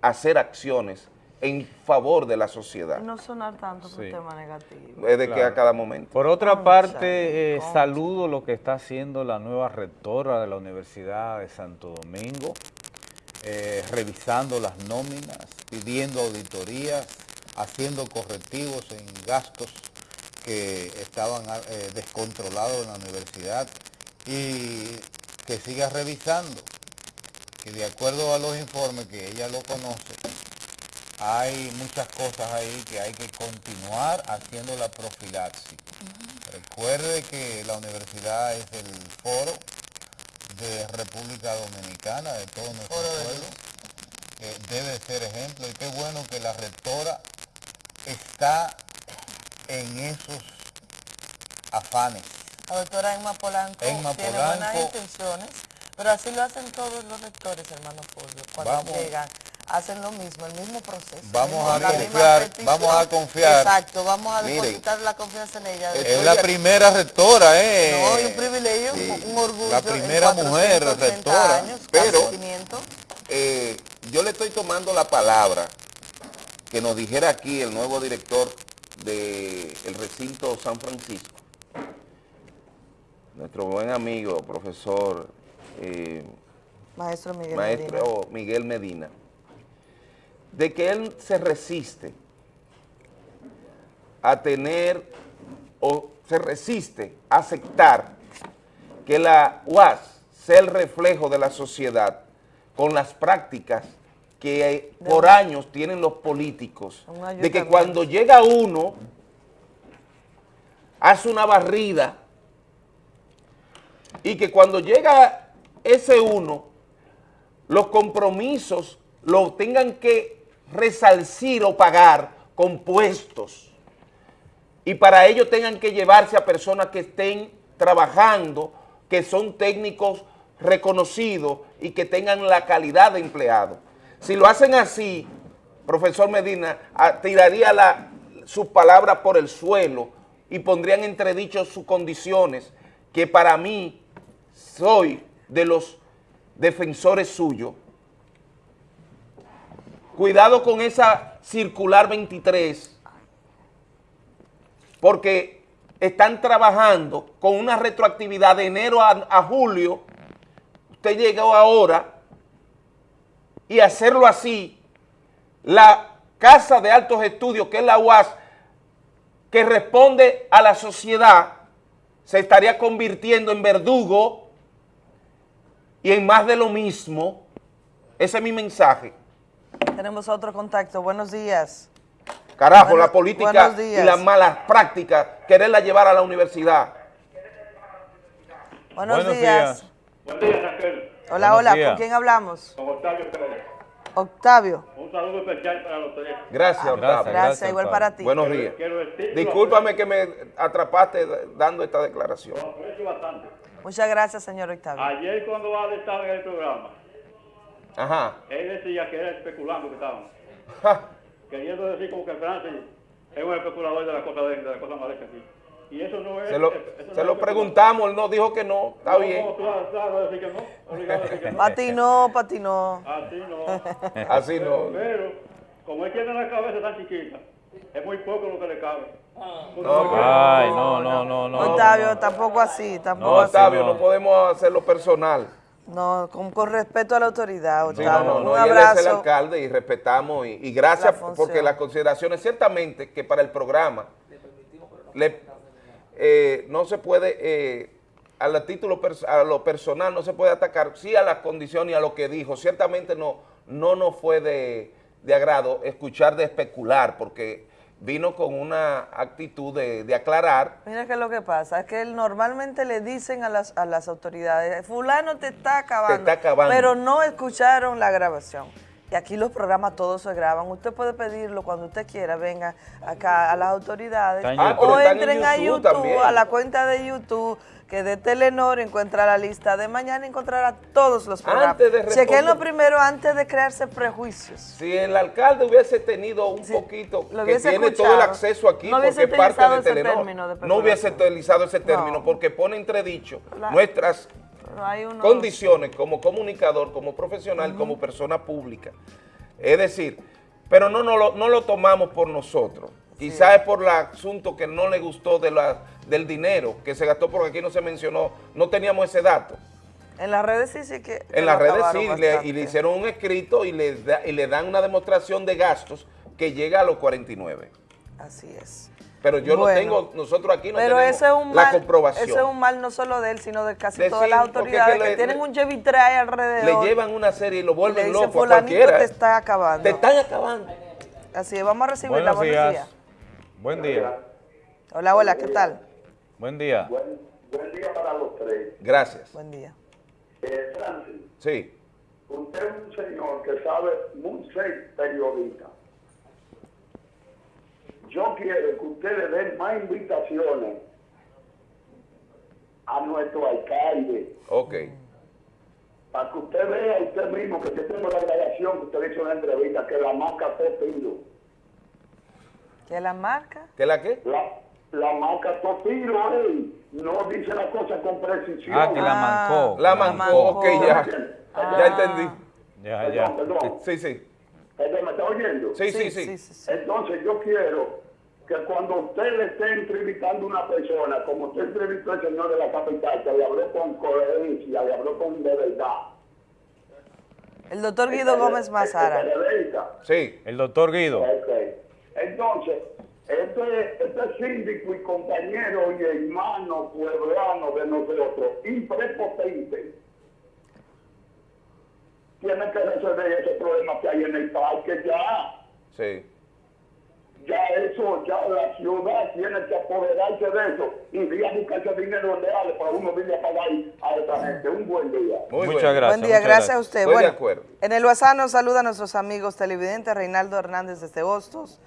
hacer acciones en favor de la sociedad. No sonar tanto por Sí. tema negativo. Es de que a cada momento. Por otra parte, eh, saludo lo que está haciendo la nueva rectora de la Universidad de Santo Domingo, eh, revisando las nóminas, pidiendo auditorías, haciendo correctivos en gastos que estaban ah, eh, descontrolados en la universidad y que siga revisando, que de acuerdo a los informes que ella lo conoce, hay muchas cosas ahí que hay que continuar haciendo la profilaxis. Recuerde que la universidad es el foro de República Dominicana, de todo nuestro pueblo, debe ser ejemplo y qué bueno que la rectora está en esos afanes. La doctora Emma Polanco Emma tiene buenas Polanco. intenciones, pero así lo hacen todos los rectores, hermano Fulvio. Cuando Vamos. llegan, hacen lo mismo, el mismo proceso. Vamos mismo- a confiar, vamos a confiar. Exacto, vamos a depositar la confianza en ella. Es la primera rectora, ¿eh? No, y un privilegio, un orgullo. La primera mujer 480 rectora. años, Pero- casi 500. Eh, yo le estoy tomando la palabra que nos dijera aquí el nuevo director del recinto San Francisco, nuestro buen amigo, profesor eh, Maestro Miguel Medina. Miguel Medina, de que él se resiste a tener o se resiste a aceptar que la UAS sea el reflejo de la sociedad con las prácticas que por años tienen los políticos, de que cuando llega uno, hace una barrida y que cuando llega ese uno, los compromisos lo tengan que resarcir o pagar con puestos y para ello tengan que llevarse a personas que estén trabajando, que son técnicos reconocidos y que tengan la calidad de empleado. Si lo hacen así, profesor Medina, ah, tiraría la, sus palabras por el suelo y pondrían entredicho sus condiciones, que para mí soy de los defensores suyos. Cuidado con esa circular 23, porque están trabajando con una retroactividad de enero a, julio, usted llegó ahora, y hacerlo así, la Casa de Altos Estudios, que es la UAS, que responde a la sociedad, se estaría convirtiendo en verdugo y en más de lo mismo. Ese es mi mensaje. Tenemos otro contacto. Buenos días. Carajo, Bueno- la política y días. las malas prácticas, quererla llevar a la universidad. Buenos, Buenos días. días. Buen día, Raquel. Hola, Buenos hola. días. ¿Con quién hablamos? Con Octavio Pérez. Octavio. Un saludo especial para los tres. Gracias, Gracias, Octavio. Gracias, igual Octavio. para ti. Buenos días. Discúlpame que me atrapaste dando esta declaración. Lo aprecio bastante. Muchas gracias, señor Octavio. Ayer cuando Ade estaba en el programa, Ajá. él decía que era especulando que estaban. Queriendo decir como que Francis es un especulador de las cosas de, de las cosas malas aquí. Y eso no es... Se lo, eso no se es lo especular. preguntamos, él nos dijo que no, está No, bien. no, claro, claro, decir que no. Obligado a decir que no. Patinó, patinó. Así no. Así no. Pero, como él tiene la cabeza tan chiquita, es muy poco lo que le cabe. No, Ay, no, no, no, no. Octavio, tampoco así, tampoco No, así. Octavio, no. podemos hacerlo personal. No, con, con respeto a la autoridad, Sí, Octavio. no, no, no, Un y él es el alcalde y respetamos y, y gracias La porque las consideraciones, ciertamente que para el programa le- eh, no se puede, eh, a, la título a lo personal no se puede atacar, sí a las condiciones y a lo que dijo, ciertamente no, no nos fue de, de agrado escuchar de especular porque vino con una actitud de, de aclarar Mira qué es lo que pasa, es que él normalmente le dicen a las, a las autoridades, fulano te está acabando, Te está acabando. pero no escucharon la grabación. Y aquí los programas todos se graban. Usted puede pedirlo cuando usted quiera, venga acá a las autoridades. Ah, o en entren a YouTube YouTube, también. a la cuenta de YouTube, que de Telenor encuentra la lista de mañana, encontrará todos los programas. Antes de Chequenlo primero antes de crearse prejuicios. Si el alcalde hubiese tenido un Sí, poquito, que tiene todo el acceso aquí, no porque es parte de Telenor, de no hubiese utilizado ese término No. porque pone entredicho La- nuestras unos- condiciones como comunicador, como profesional, como persona pública. Es decir, pero no, no, lo, no lo tomamos por nosotros. Quizás es por el asunto que no le gustó de la, del dinero que se gastó, porque aquí no se mencionó, no teníamos ese dato. En las redes sí, sí que... En las redes sí, le- y le hicieron un escrito y le, da- y le dan una demostración de gastos que llega a los 49. Así es. Pero yo Bueno. no tengo, nosotros aquí no Pero tenemos ese es un la mal, comprobación. ese es un mal no solo de él, sino de casi De todas sí, las autoridades es que que, le- tienen le- un Chevitray alrededor. Le llevan una serie y lo y le vuelven dicen, loco a cualquiera. te está acabando. Te están acabando. Así es, vamos a recibirla. Buenos Buenos días. días. Buen día. Hola, hola, ¿qué tal? Buen día. Buen, buen día para los tres. Gracias. Buen día. Eh, Francis, Sí. usted es un señor que sabe muy ser periodista. Yo quiero que usted le den más invitaciones a nuestro alcalde Ok. para que usted vea usted mismo que yo tengo la grabación que usted hizo en la entrevista que la marca Topiro. ¿Qué la marca? ¿Qué la qué? La, la marca Topiro, ey, no dice la cosa con precisión. Ah, que la mancó. La mancó, ok, ya. Ah. Ya entendí. Ya, ya. Perdón, perdón. Sí, sí. Perdón, ¿Me está oyendo? Sí, sí, sí. Entonces yo quiero que cuando usted le esté entrevistando a una persona, como usted entrevistó al señor de la capital, que le habló con coherencia, le habló con de verdad. El doctor Guido Gómez Mazara. Sí. El doctor Guido. Entonces, este, este síndico y compañero y hermano pueblano de nosotros, imprepotente, tiene que resolver ese problema que hay en el parque ya. Sí. Ya eso, ya la ciudad tiene que apoderarse de eso y ir a buscarse dinero real para uno venir a pagar a esta gente. Un buen día. Muchas gracias. Buen día, gracias a usted. Estoy bueno, de acuerdo. en el WhatsApp nos saluda a nuestros amigos televidentes, Reinaldo Hernández desde Hostos.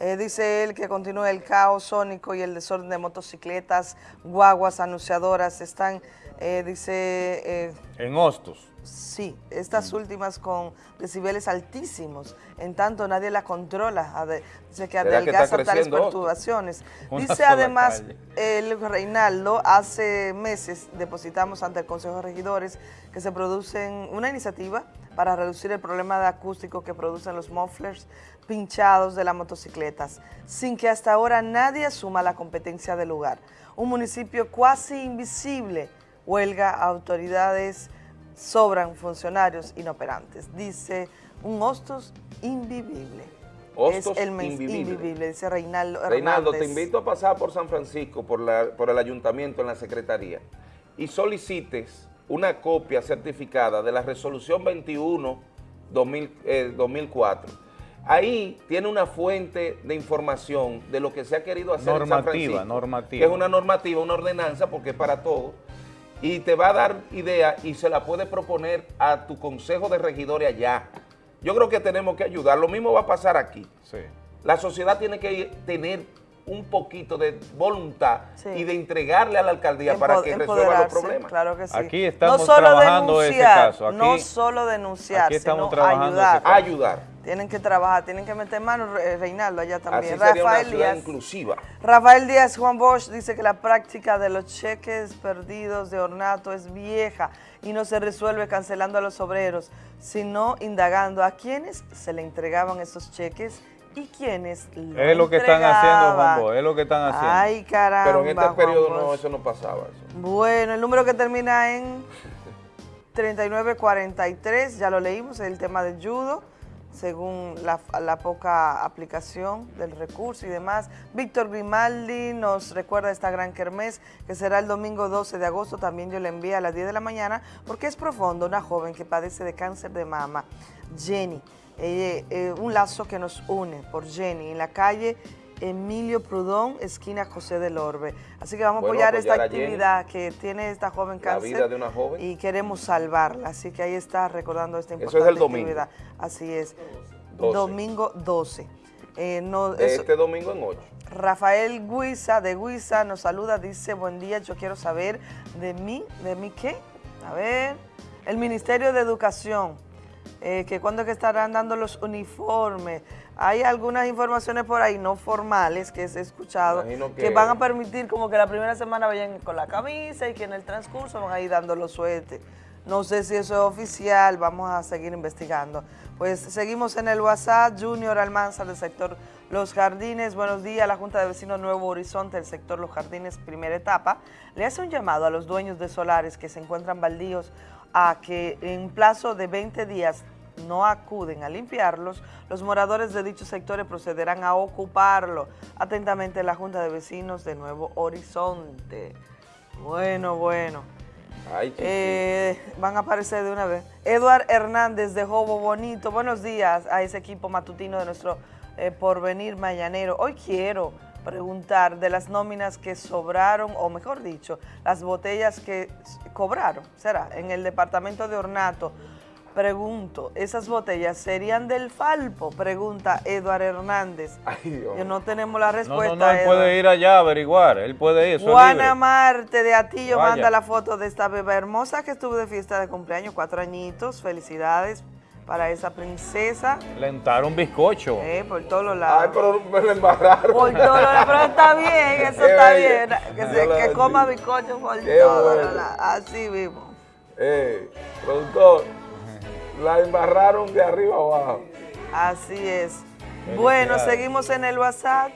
Eh, dice él que continúa el caos sónico y el desorden de motocicletas, guaguas anunciadoras. Están, eh, dice, eh, En Hostos. sí, estas últimas con decibeles altísimos. En tanto, nadie la controla. Dice que ¿Será que adelgaza tales perturbaciones. [laughs] Dice además el Reinaldo, hace meses depositamos ante el Consejo de Regidores que se producen una iniciativa para reducir el problema de acústico que producen los mufflers pinchados de las motocicletas, sin que hasta ahora nadie asuma la competencia del lugar. Un municipio cuasi invisible, huelga, autoridades, sobran funcionarios inoperantes. Dice un hostos invivible. Hostos es el invivible. invivible, dice Reinaldo Reinaldo, te invito a pasar por San Francisco, por, la, por el ayuntamiento, en la secretaría, y solicites una copia certificada de la resolución 21 2000, eh, 2004. Ahí tiene una fuente de información de lo que se ha querido hacer en San Normativa, Francisco, normativa. que es una normativa, una ordenanza, porque es para todo, y te va a dar idea y se la puede proponer a tu consejo de regidores allá. Yo creo que tenemos que ayudar. Lo mismo va a pasar aquí. Sí. La sociedad tiene que tener un poquito de voluntad Sí. y de entregarle a la alcaldía para que resuelva los problemas. Claro que sí. Aquí estamos no solo trabajando ese denunciar, caso. Aquí- no solo denunciar, aquí estamos sino trabajando ayudar. ese caso. Ayudar. Tienen que trabajar, tienen que meter mano, Re- Reinaldo, allá también. Así sería una Rafael ciudad Díaz. inclusiva. Rafael Díaz Juan Bosch dice que la práctica de los cheques perdidos de ornato es vieja y no se resuelve cancelando a los obreros, sino indagando a quienes se le entregaban esos cheques y quienes lo Es lo que están haciendo, Juan. Bosch, es lo que están haciendo. Ay, caramba. Pero en este Juan periodo Bosch. no, eso no pasaba. Eso. Bueno, el número que termina en [laughs] 3943, ya lo leímos, es el tema del judo, según la, la poca aplicación del recurso y demás. Víctor Grimaldi nos recuerda esta gran kermés que será el domingo 12 de agosto, también yo le envío a las 10 de la mañana, porque es profundo, una joven que padece de cáncer de mama, Jenny. Eh, un lazo que nos une por Jenny en la calle Emilio Prudón, esquina José del Orbe. Así que vamos a apoyar esta apoyar a Jenny. actividad que tiene esta joven La cáncer vida de una joven. y queremos salvarla. Así que ahí está recordando esta Eso es importante el domingo. actividad. Así es. 12. Domingo 12. Eh, no, De eso- este domingo en 8. Rafael Guiza de Guiza nos saluda, dice, buen día, yo quiero saber de mí, ¿de mí qué? A ver, el Ministerio de Educación, eh, que cuándo es que estarán dando los uniformes. Hay algunas informaciones por ahí no formales que he escuchado que... que- van a permitir como que la primera semana vayan con la camisa y que en el transcurso van a ir dando los suetes. No sé si eso es oficial, vamos a seguir investigando. Pues seguimos en el WhatsApp, Junior Almanza del sector Los Jardines. Buenos días, la Junta de Vecinos Nuevo Horizonte del sector Los Jardines, primera etapa, le hace un llamado a los dueños de solares que se encuentran baldíos a que en plazo de 20 días no acuden a limpiarlos, los moradores de dichos sectores procederán a ocuparlo. Atentamente la Junta de Vecinos de Nuevo Horizonte. Bueno, bueno. Eh, van a aparecer de una vez. Eduard Hernández de Jobo Bonito. Buenos días a ese equipo matutino de nuestro eh, Porvenir Mañanero. Hoy quiero preguntar de las nóminas que sobraron, o mejor dicho, las botellas que cobraron, será, en el departamento de Ornato. Pregunto, ¿esas botellas serían del Falpo? Pregunta Eduard Hernández. [laughs] Que no tenemos la respuesta. No, no, no, él puede ir allá a averiguar, él puede ir. Juana Marte de Atillo manda la foto de esta beba hermosa que estuvo de fiesta de cumpleaños, cuatro añitos, felicidades para esa princesa. Le entraron bizcocho. Eh, por todos los lados. Ay, pero me lo embarraron. Por todos los lados, pero está bien, [laughs] eso está bien. Que, se, que coma bizcocho por todos los lados. Así mismo. Eh, productor, la embarraron de arriba abajo. Así es. Bueno, seguimos en el WhatsApp.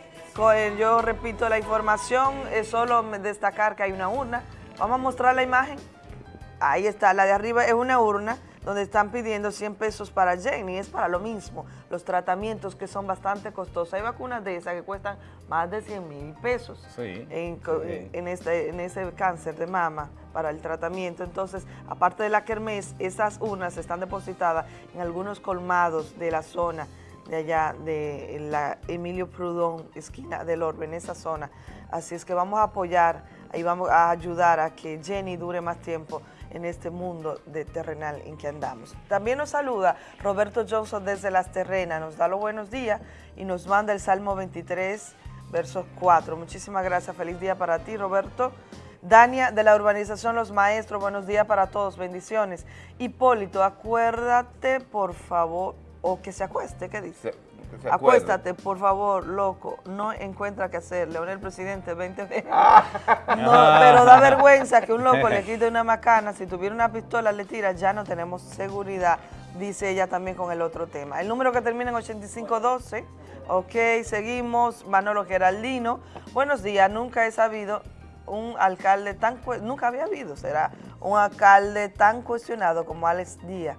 Yo repito la información, es solo destacar que hay una urna. Vamos a mostrar la imagen. Ahí está, la de arriba es una urna donde están pidiendo 100 pesos para Jenny, es para lo mismo, los tratamientos que son bastante costosos. Hay vacunas de esas que cuestan más de 100 mil pesos en, este, en ese cáncer de mama para el tratamiento. Entonces, aparte de la kermés, esas urnas están depositadas en algunos colmados de la zona de allá, de la Emilio Prudón, esquina del Orbe, en esa zona. Así es que vamos a apoyar y vamos a ayudar a que Jenny dure más tiempo en este mundo de terrenal en que andamos. También nos saluda Roberto Johnson desde Las Terrenas, nos da los buenos días y nos manda el Salmo 23, versos 4. Muchísimas gracias, feliz día para ti Roberto. Dania de la urbanización Los Maestros, buenos días para todos, bendiciones. Hipólito, acuérdate por favor, o que se acueste, ¿qué dice? Acuéstate, por favor, loco. No encuentra qué hacer. Leonel Presidente, 20 [laughs] Ah. No, pero da vergüenza que un loco le quite una macana. Si tuviera una pistola, le tira. Ya no tenemos seguridad, dice ella también con el otro tema. El número que termina en 8512. Ok, seguimos. Manolo Geraldino. Buenos días. Nunca he sabido un alcalde tan... Nunca había habido, será, un alcalde tan cuestionado como Alex Díaz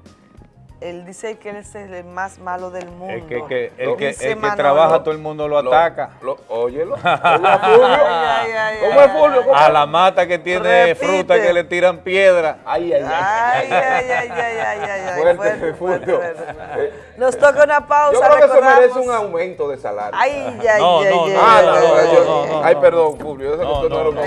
él dice que él es el más malo del mundo. El que, que el que, el que trabaja, todo el mundo lo, ataca. Lo, óyelo. [laughs] ¿Cómo es Fulvio? A la mata que tiene fruta que le tiran piedra. Ay, ay, ay. Ay, ay, ay, ay, ay, Fuerte, fuerte, Fulvio. Nos toca una pausa. Yo creo que se merece un aumento de salario. Ay, ay, no, ay, no, ay, no, no, no, no, yo- no, no, Ay, no. perdón, Fulvio. Que usted no no, lo no.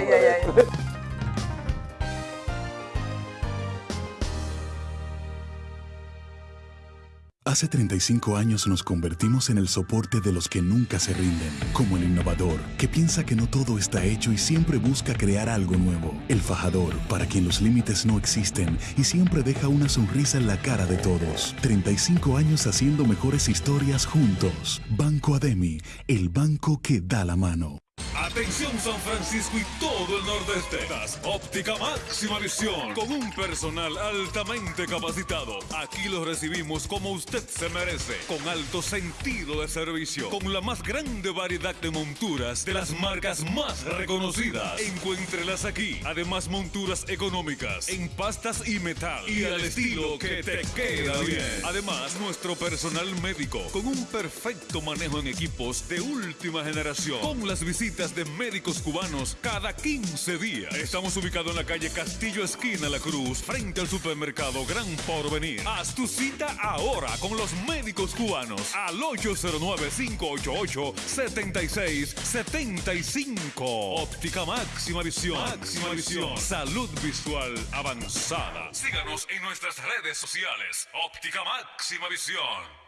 Hace 35 años nos convertimos en el soporte de los que nunca se rinden, como el innovador, que piensa que no todo está hecho y siempre busca crear algo nuevo. El fajador, para quien los límites no existen y siempre deja una sonrisa en la cara de todos. 35 años haciendo mejores historias juntos. Banco Ademi, el banco que da la mano. Atención San Francisco y todo el nordeste. Das óptica máxima visión con un personal altamente capacitado. Aquí los recibimos como usted se merece, con alto sentido de servicio, con la más grande variedad de monturas de las marcas más reconocidas. Encuéntrelas aquí. Además monturas económicas en pastas y metal y al estilo que te queda bien. Además nuestro personal médico con un perfecto manejo en equipos de última generación, con las visitas de médicos cubanos cada 15 días. Estamos ubicados en la calle Castillo Esquina La Cruz, frente al supermercado Gran Porvenir. Haz tu cita ahora con los médicos cubanos al 809-588-7675. Óptica máxima visión. Máxima visión. Salud visual avanzada. Síganos en nuestras redes sociales. Óptica máxima visión.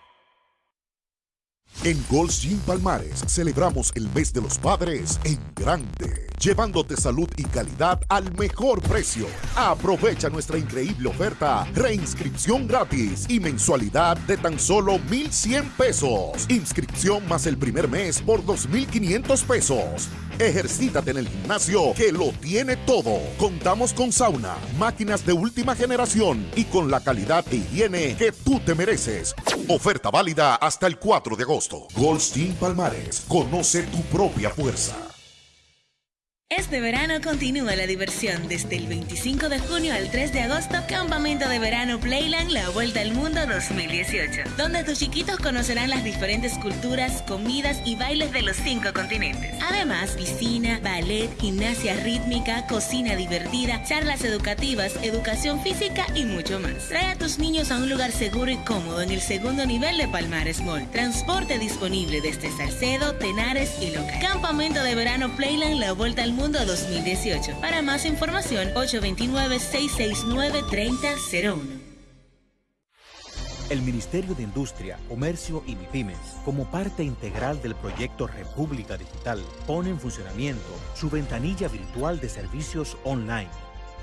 En Gold's Gym Palmares celebramos el mes de los padres en grande, llevándote salud y calidad al mejor precio. Aprovecha nuestra increíble oferta, reinscripción gratis y mensualidad de tan solo 1,100 pesos. Inscripción más el primer mes por 2,500 pesos. Ejercítate en el gimnasio que lo tiene todo. Contamos con sauna, máquinas de última generación y con la calidad e higiene que tú te mereces. Oferta válida hasta el 4 de agosto. Goldstein Palmares. Conoce tu propia fuerza. Este verano continúa la diversión desde el 25 de junio al 3 de agosto, Campamento de Verano Playland La Vuelta al Mundo 2018, donde tus chiquitos conocerán las diferentes culturas, comidas y bailes de los cinco continentes. Además, piscina, ballet, gimnasia rítmica, cocina divertida, charlas educativas, educación física y mucho más. Trae a tus niños a un lugar seguro y cómodo en el segundo nivel de Palmares Mall. Transporte disponible desde Salcedo, Tenares y Loca. Campamento de Verano Playland La Vuelta al Mundo Mundo 2018. Para más información, 829-669-3001. El Ministerio de Industria, Comercio y MIPIMES, como parte integral del proyecto República Digital, pone en funcionamiento su ventanilla virtual de servicios online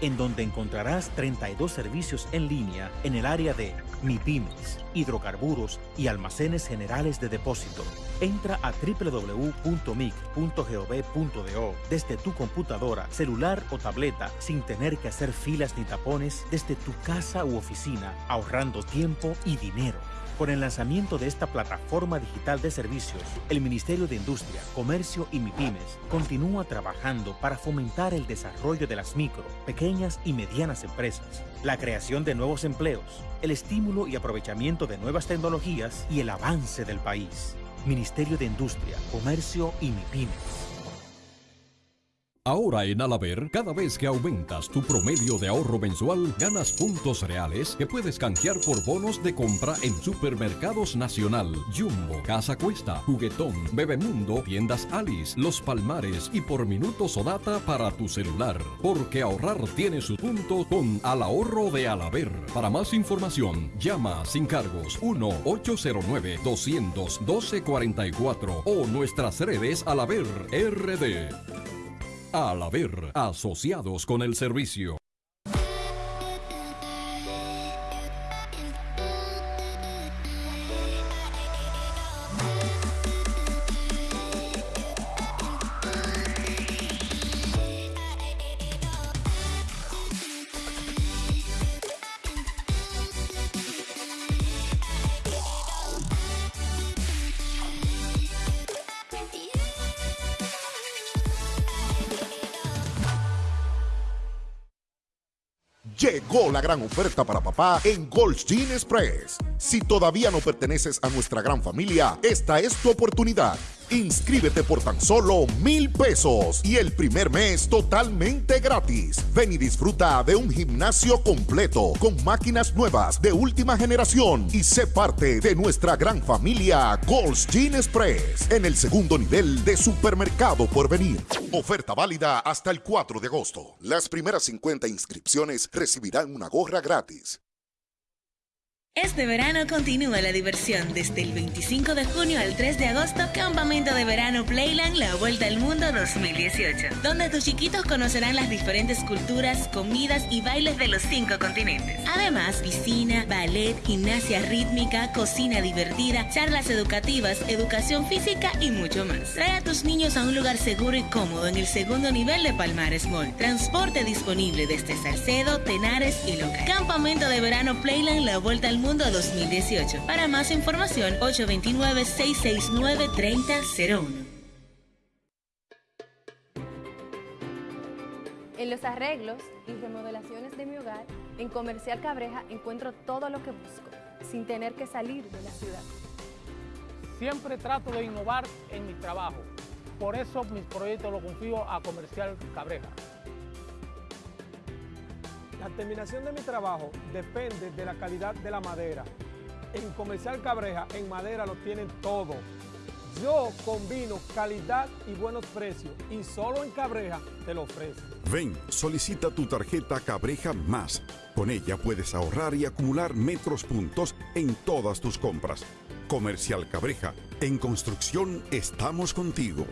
en donde encontrarás 32 servicios en línea en el área de MIPIMES, hidrocarburos y almacenes generales de depósito. Entra a www.mic.gov.do desde tu computadora, celular o tableta sin tener que hacer filas ni tapones desde tu casa u oficina, ahorrando tiempo y dinero. Con el lanzamiento de esta plataforma digital de servicios, el Ministerio de Industria, Comercio y MIPIMES continúa trabajando para fomentar el desarrollo de las micro, pequeñas y medianas empresas, la creación de nuevos empleos, el estímulo y aprovechamiento de nuevas tecnologías y el avance del país. Ministerio de Industria, Comercio y MIPIMES. Ahora en Alaber, cada vez que aumentas tu promedio de ahorro mensual, ganas puntos reales que puedes canjear por bonos de compra en Supermercados Nacional, Jumbo, Casa Cuesta, Juguetón, Bebemundo, Tiendas Alice, Los Palmares y por minutos o data para tu celular. Porque ahorrar tiene su punto con Al Ahorro de Alaber. Para más información, llama sin cargos 1-809-212-44 o nuestras redes Alaber RD. Al haber asociados con el servicio. La gran oferta para papá en Gold Gin Express. Si todavía no perteneces a nuestra gran familia, esta es tu oportunidad. Inscríbete por tan solo mil pesos y el primer mes totalmente gratis. Ven y disfruta de un gimnasio completo con máquinas nuevas de última generación y sé parte de nuestra gran familia Gold's Gin Express en el segundo nivel de supermercado por venir. Oferta válida hasta el 4 de agosto. Las primeras 50 inscripciones recibirán una gorra gratis. Este verano continúa la diversión desde el 25 de junio al 3 de agosto, Campamento de Verano Playland La Vuelta al Mundo 2018, donde tus chiquitos conocerán las diferentes culturas, comidas y bailes de los cinco continentes. Además, piscina, ballet, gimnasia rítmica, cocina divertida, charlas educativas, educación física y mucho más. Trae a tus niños a un lugar seguro y cómodo en el segundo nivel de Palmares Mall. Transporte disponible desde Salcedo, Tenares y Loca. Campamento de Verano Playland La Vuelta al Mundo Mundo 2018. Para más información, 829-669-3001. En los arreglos y remodelaciones de mi hogar, en Comercial Cabreja encuentro todo lo que busco, sin tener que salir de la ciudad. Siempre trato de innovar en mi trabajo. Por eso mis proyectos los confío a Comercial Cabreja. La terminación de mi trabajo depende de la calidad de la madera. En Comercial Cabreja, en madera lo tienen todo. Yo combino calidad y buenos precios y solo en Cabreja te lo ofrezco. Ven, solicita tu tarjeta Cabreja Más. Con ella puedes ahorrar y acumular metros puntos en todas tus compras. Comercial Cabreja, en construcción estamos contigo.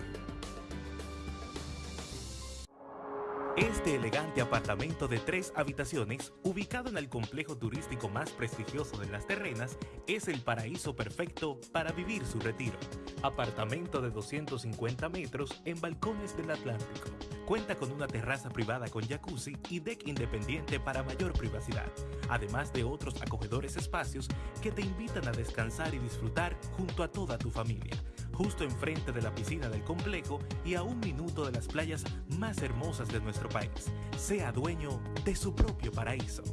Este elegante apartamento de tres habitaciones, ubicado en el complejo turístico más prestigioso de Las Terrenas, es el paraíso perfecto para vivir su retiro. Apartamento de 250 metros en balcones del Atlántico. Cuenta con una terraza privada con jacuzzi y deck independiente para mayor privacidad, además de otros acogedores espacios que te invitan a descansar y disfrutar junto a toda tu familia justo enfrente de la piscina del complejo y a un minuto de las playas más hermosas de nuestro país. Sea dueño de su propio paraíso.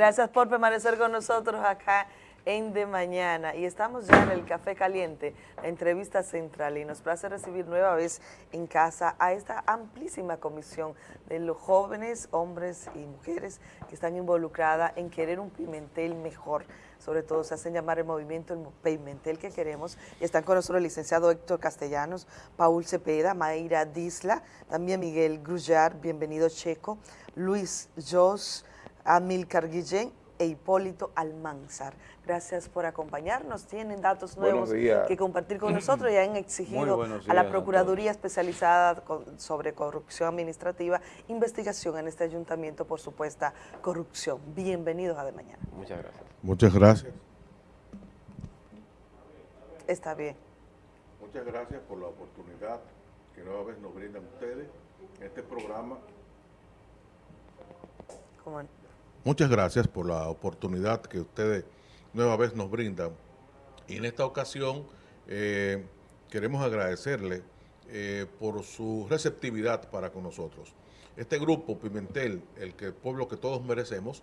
Gracias por permanecer con nosotros acá en De Mañana. Y estamos ya en el Café Caliente, la entrevista central. Y nos place recibir nueva vez en casa a esta amplísima comisión de los jóvenes, hombres y mujeres que están involucradas en querer un Pimentel mejor. Sobre todo se hacen llamar el movimiento el Pimentel que queremos. Y están con nosotros el licenciado Héctor Castellanos, Paul Cepeda, Mayra Disla, también Miguel Grullar, bienvenido Checo, Luis Jos, Amilcar Guillén e Hipólito Almanzar. Gracias por acompañarnos. Tienen datos nuevos que compartir con [clears throat] nosotros y han exigido a la Procuraduría Especializada sobre Corrupción Administrativa investigación en este ayuntamiento por supuesta corrupción. Bienvenidos a De Mañana. Muchas gracias. Muchas gracias. Está bien. Muchas gracias por la oportunidad que nueva vez nos brindan ustedes en este programa. ¿Cómo? Muchas gracias por la oportunidad que ustedes nueva vez nos brindan. Y en esta ocasión eh, queremos agradecerle eh, por su receptividad para con nosotros. Este grupo Pimentel, el que pueblo que todos merecemos,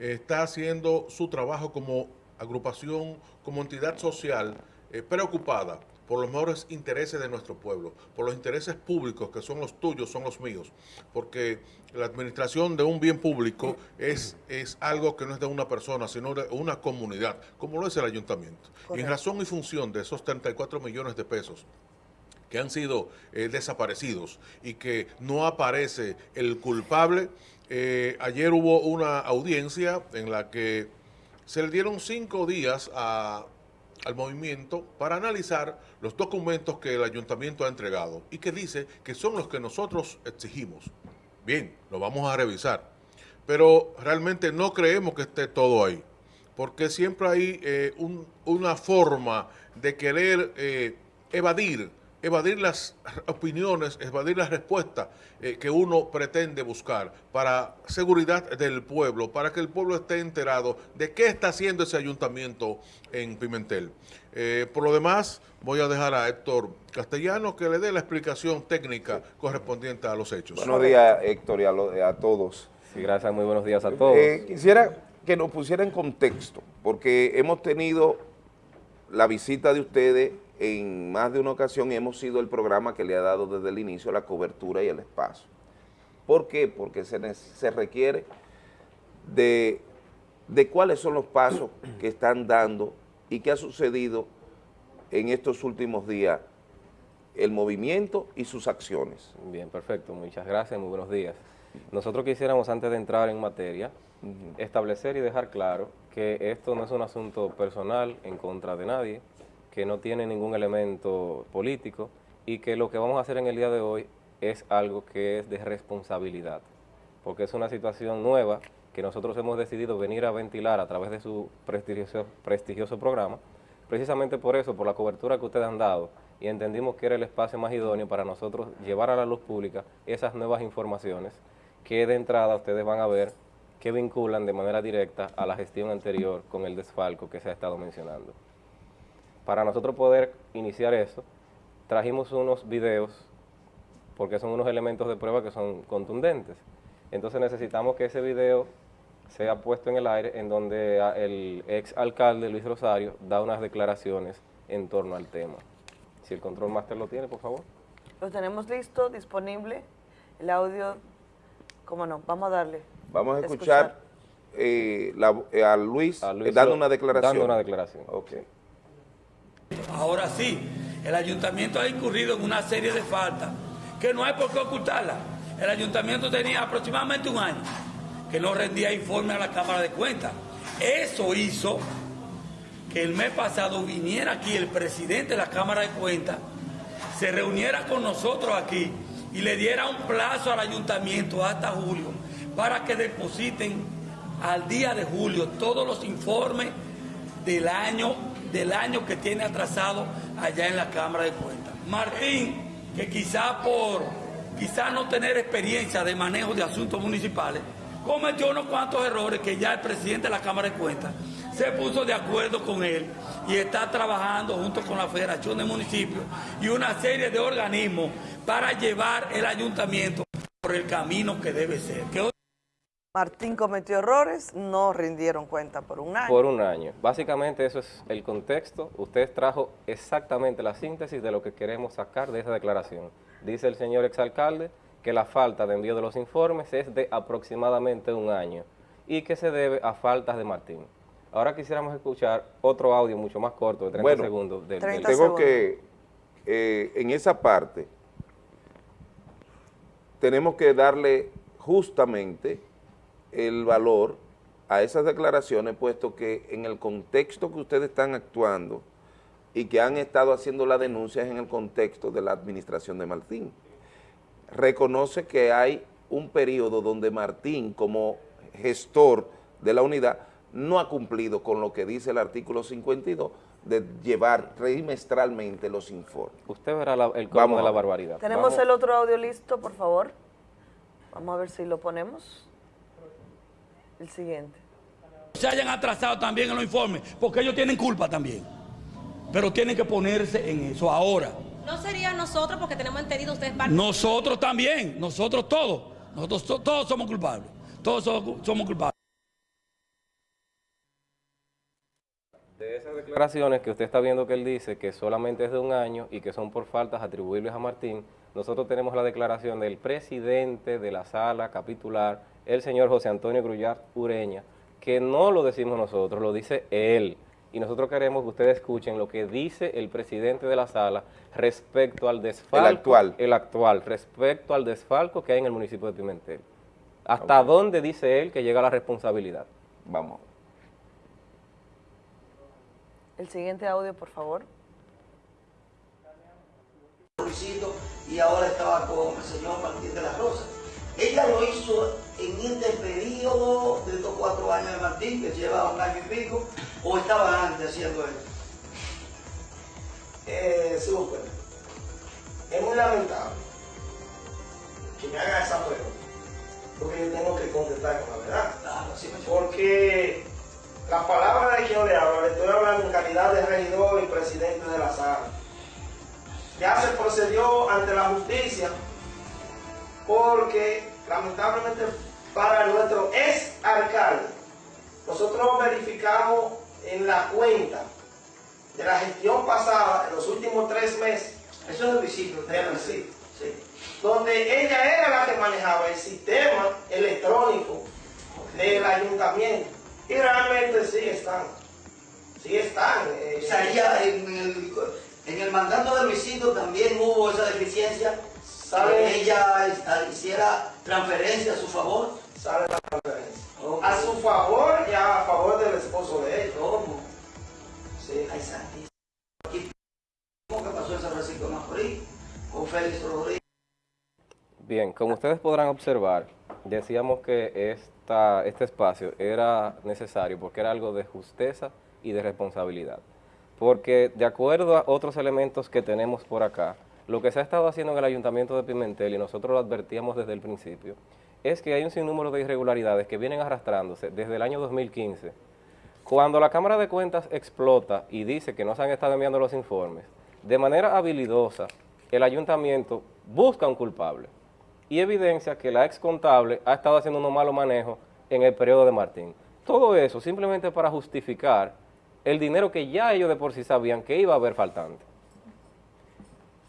está haciendo su trabajo como agrupación, como entidad social eh, preocupada por los mejores intereses de nuestro pueblo, por los intereses públicos que son los tuyos, son los míos, porque la administración de un bien público es, es algo que no es de una persona, sino de una comunidad, como lo es el ayuntamiento. Y en razón y función de esos 34 millones de pesos que han sido eh, desaparecidos y que no aparece el culpable, eh, ayer hubo una audiencia en la que se le dieron cinco días a al movimiento para analizar los documentos que el ayuntamiento ha entregado y que dice que son los que nosotros exigimos. Bien, lo vamos a revisar, pero realmente no creemos que esté todo ahí, porque siempre hay eh, una forma de querer eh, evadir evadir las opiniones, evadir las respuestas eh, que uno pretende buscar para seguridad del pueblo, para que el pueblo esté enterado de qué está haciendo ese ayuntamiento en Pimentel. Eh, por lo demás, voy a dejar a Héctor Castellano que le dé la explicación técnica correspondiente a los hechos. Buenos días, Héctor, y a, todos. Sí, gracias, muy buenos días a todos. Eh, quisiera que nos pusiera en contexto, porque hemos tenido la visita de ustedes en más de una ocasión hemos sido el programa que le ha dado desde el inicio la cobertura y el espacio. ¿Por qué? Porque se, se requiere de, de cuáles son los pasos que están dando y qué ha sucedido en estos últimos días el movimiento y sus acciones. Bien, perfecto. Muchas gracias, muy buenos días. Nosotros quisiéramos, antes de entrar en materia, establecer y dejar claro que esto no es un asunto personal en contra de nadie, que no tiene ningún elemento político y que lo que vamos a hacer en el día de hoy es algo que es de responsabilidad, porque es una situación nueva que nosotros hemos decidido venir a ventilar a través de su prestigioso, prestigioso programa, precisamente por eso, por la cobertura que ustedes han dado, y entendimos que era el espacio más idóneo para nosotros llevar a la luz pública esas nuevas informaciones que de entrada ustedes van a ver que vinculan de manera directa a la gestión anterior con el desfalco que se ha estado mencionando. Para nosotros poder iniciar eso, trajimos unos videos, porque son unos elementos de prueba que son contundentes. Entonces necesitamos que ese video sea puesto en el aire, en donde el ex alcalde Luis Rosario da unas declaraciones en torno al tema. Si el control master lo tiene, por favor. Lo tenemos listo, disponible, el audio, ¿cómo no? Vamos a darle. Vamos a escuchar, eh, eh, a, Luis, a Luis dando una declaración. Dando una declaración. Okay. Ahora sí, el ayuntamiento ha incurrido en una serie de faltas que no hay por qué ocultarla. El ayuntamiento tenía aproximadamente un año que no rendía informe a la Cámara de Cuentas. Eso hizo que el mes pasado viniera aquí el presidente de la Cámara de Cuentas, se reuniera con nosotros aquí y le diera un plazo al ayuntamiento hasta julio para que depositen al día de julio todos los informes del año, del año que tiene atrasado allá en la Cámara de Cuentas. Martín, que quizá por quizá no tener experiencia de manejo de asuntos municipales, cometió unos cuantos errores que ya el presidente de la Cámara de Cuentas se puso de acuerdo con él y está trabajando junto con la Federación de Municipios y una serie de organismos para llevar el ayuntamiento por el camino que debe ser. Martín cometió errores, no rindieron cuenta por un año. Por un año. Básicamente eso es el contexto. Usted trajo exactamente la síntesis de lo que queremos sacar de esa declaración. Dice el señor exalcalde que la falta de envío de los informes es de aproximadamente un año y que se debe a faltas de Martín. Ahora quisiéramos escuchar otro audio mucho más corto, de 30 segundos. Del, tengo que, eh, en esa parte, tenemos que darle justamente el valor a esas declaraciones, puesto que en el contexto que ustedes están actuando y que han estado haciendo las denuncias en el contexto de la administración de Martín, reconoce que hay un periodo donde Martín, como gestor de la unidad, no ha cumplido con lo que dice el artículo 52 de llevar trimestralmente los informes. Usted verá el colmo de la barbaridad. Tenemos el otro audio listo, por favor. Vamos a ver si lo ponemos. El siguiente. Se hayan atrasado también en los informes, porque ellos tienen culpa también. Pero tienen que ponerse en eso ahora. No sería nosotros porque tenemos entendido ustedes Nosotros también, nosotros todos. Nosotros todos somos culpables. Todos somos culpables. De esas declaraciones que usted está viendo que él dice que solamente es de un año y que son por faltas atribuibles a Martín, nosotros tenemos la declaración del presidente de la sala capitular, el señor José Antonio Grullar Ureña, que no lo decimos nosotros, lo dice él. Y nosotros queremos que ustedes escuchen lo que dice el presidente de la sala respecto al desfalco. El actual. El actual, respecto al desfalco que hay en el municipio de Pimentel. ¿Hasta dónde dice él que llega la responsabilidad? Vamos. El siguiente audio, por favor. Y ahora estaba con el señor Martín de la Rosa. Ella lo hizo en este periodo de estos cuatro años de Martín, que lleva un año y pico, o estaba antes haciendo esto. Eh, es muy lamentable que me haga esa pregunta, porque yo tengo que contestar con la verdad. porque la palabra de quien le hablo, le estoy hablando en calidad de regidor y presidente de la sala. Ya se procedió ante la justicia porque lamentablemente para nuestro ex alcalde, nosotros verificamos en la cuenta de la gestión pasada, en los últimos tres meses, eso es el visito, sí, sí, donde ella era la que manejaba el sistema electrónico del ayuntamiento y realmente sí están. Sí están. Eh, o sea, ella en el, en el mandato de Luisito también hubo esa deficiencia. ¿Sabe? ella hiciera transferencia a su favor. A su favor y a favor del esposo de él. ¿Cómo? Sí. Ay, santísimo. ¿Cómo que pasó en San Francisco de Macorís con Félix Rodríguez? Bien, como ustedes podrán observar, decíamos que esta, este espacio era necesario porque era algo de justeza y de responsabilidad. Porque de acuerdo a otros elementos que tenemos por acá, lo que se ha estado haciendo en el Ayuntamiento de Pimentel, y nosotros lo advertíamos desde el principio, es que hay un sinnúmero de irregularidades que vienen arrastrándose desde el año 2015. Cuando la Cámara de Cuentas explota y dice que no se han estado enviando los informes, de manera habilidosa, el Ayuntamiento busca un culpable y evidencia que la ex contable ha estado haciendo un malo manejo en el periodo de Martín. Todo eso simplemente para justificar el dinero que ya ellos de por sí sabían que iba a haber faltante.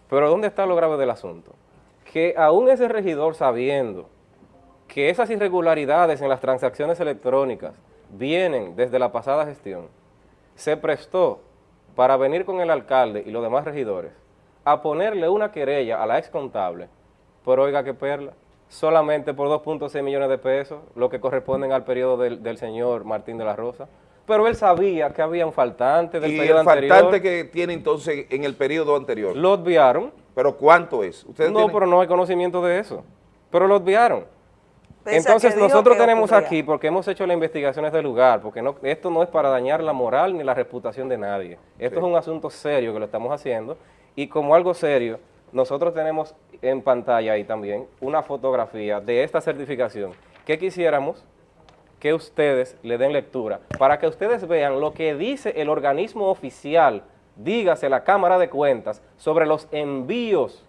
Pero ¿dónde está lo grave del asunto? Que aún ese regidor sabiendo que esas irregularidades en las transacciones electrónicas vienen desde la pasada gestión, se prestó para venir con el alcalde y los demás regidores a ponerle una querella a la ex contable, pero oiga qué perla, solamente por 2.6 millones de pesos, lo que corresponden al periodo del, del señor Martín de la Rosa. Pero él sabía que había un faltante del y periodo el anterior. faltante que tiene entonces en el periodo anterior. Lo obviaron. ¿Pero cuánto es? ¿Ustedes no, tienen- pero no hay conocimiento de eso. Pero lo obviaron. Entonces nosotros tenemos ocurría. aquí, porque hemos hecho las investigaciones del lugar, porque no, esto no es para dañar la moral ni la reputación de nadie. Esto Sí. es un asunto serio que lo estamos haciendo y como algo serio, nosotros tenemos en pantalla ahí también una fotografía de esta certificación que quisiéramos que ustedes le den lectura para que ustedes vean lo que dice el organismo oficial, dígase la Cámara de Cuentas, sobre los envíos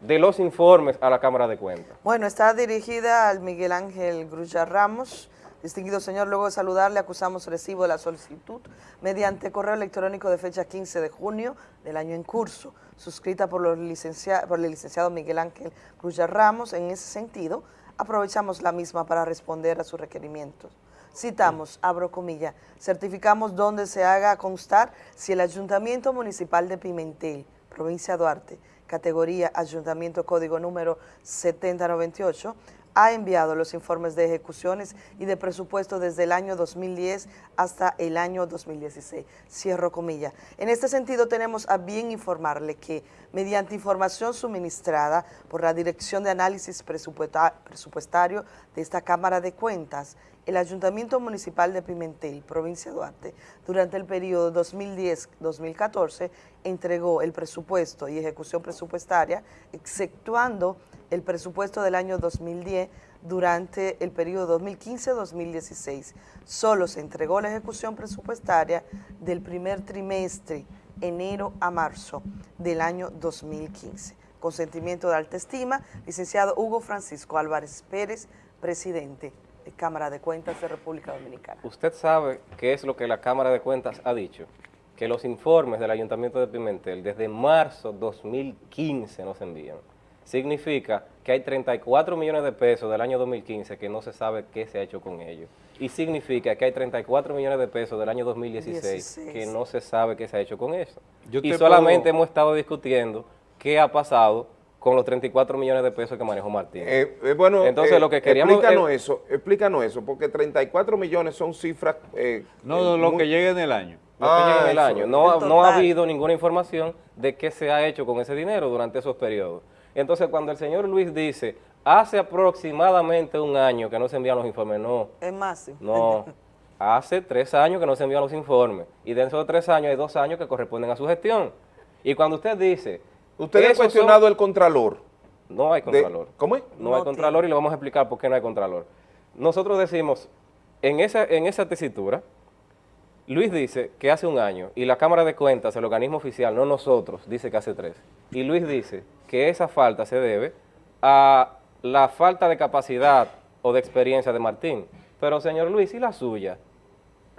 de los informes a la Cámara de Cuentas. Bueno, está dirigida al Miguel Ángel Grulla Ramos. Distinguido señor, luego de saludarle, acusamos recibo de la solicitud mediante correo electrónico de fecha 15 de junio del año en curso, suscrita por, los por el licenciado Miguel Ángel Grulla Ramos. En ese sentido, aprovechamos la misma para responder a sus requerimientos. Citamos, abro comilla, certificamos donde se haga constar si el Ayuntamiento Municipal de Pimentel, provincia Duarte, categoría Ayuntamiento Código número 7098, ha enviado los informes de ejecuciones y de presupuesto desde el año 2010 hasta el año 2016. Cierro comilla. En este sentido, tenemos a bien informarle que, mediante información suministrada por la Dirección de Análisis Presupuesta- Presupuestario de esta Cámara de Cuentas, el Ayuntamiento Municipal de Pimentel, provincia de Duarte, durante el periodo 2010-2014, entregó el presupuesto y ejecución presupuestaria, exceptuando el presupuesto del año 2010 durante el periodo 2015-2016. Solo se entregó la ejecución presupuestaria del primer trimestre, enero a marzo del año 2015. Consentimiento de alta estima, licenciado Hugo Francisco Álvarez Pérez, presidente de Cámara de Cuentas de República Dominicana. Usted sabe qué es lo que la Cámara de Cuentas ha dicho, que los informes del Ayuntamiento de Pimentel desde marzo 2015 nos envían. Significa que hay 34 millones de pesos del año 2015 que no se sabe qué se ha hecho con ellos. Y significa que hay 34 millones de pesos del año 2016 16. que no se sabe qué se ha hecho con eso. Yo y te solamente puedo- hemos estado discutiendo qué ha pasado con los 34 millones de pesos que manejó Martín. Eh, eh, bueno, Entonces eh, lo que queríamos... Explícanos eh, eso, explícanos eso, porque 34 millones son cifras... eh, No, eh, lo muy- que llegue en el año. lo que llega en el eso, año. No, el no ha habido ninguna información de qué se ha hecho con ese dinero durante esos periodos. Entonces, cuando el señor Luis dice, hace aproximadamente un año que no se envían los informes, no, Es más, no, [laughs] hace tres años que no se envían los informes. Y dentro de tres años hay dos años que corresponden a su gestión. Y cuando usted dice... Usted ha cuestionado el contralor. No hay De- contralor. ¿Cómo es? No, hay contralor y le vamos a explicar por qué no hay contralor. Nosotros decimos, en esa, en esa tesitura, Luis dice que hace un año, y la Cámara de Cuentas, el organismo oficial, no nosotros, dice que hace tres. Y Luis dice que esa falta se debe a la falta de capacidad o de experiencia de Martín. Pero, señor Luis, ¿y la suya?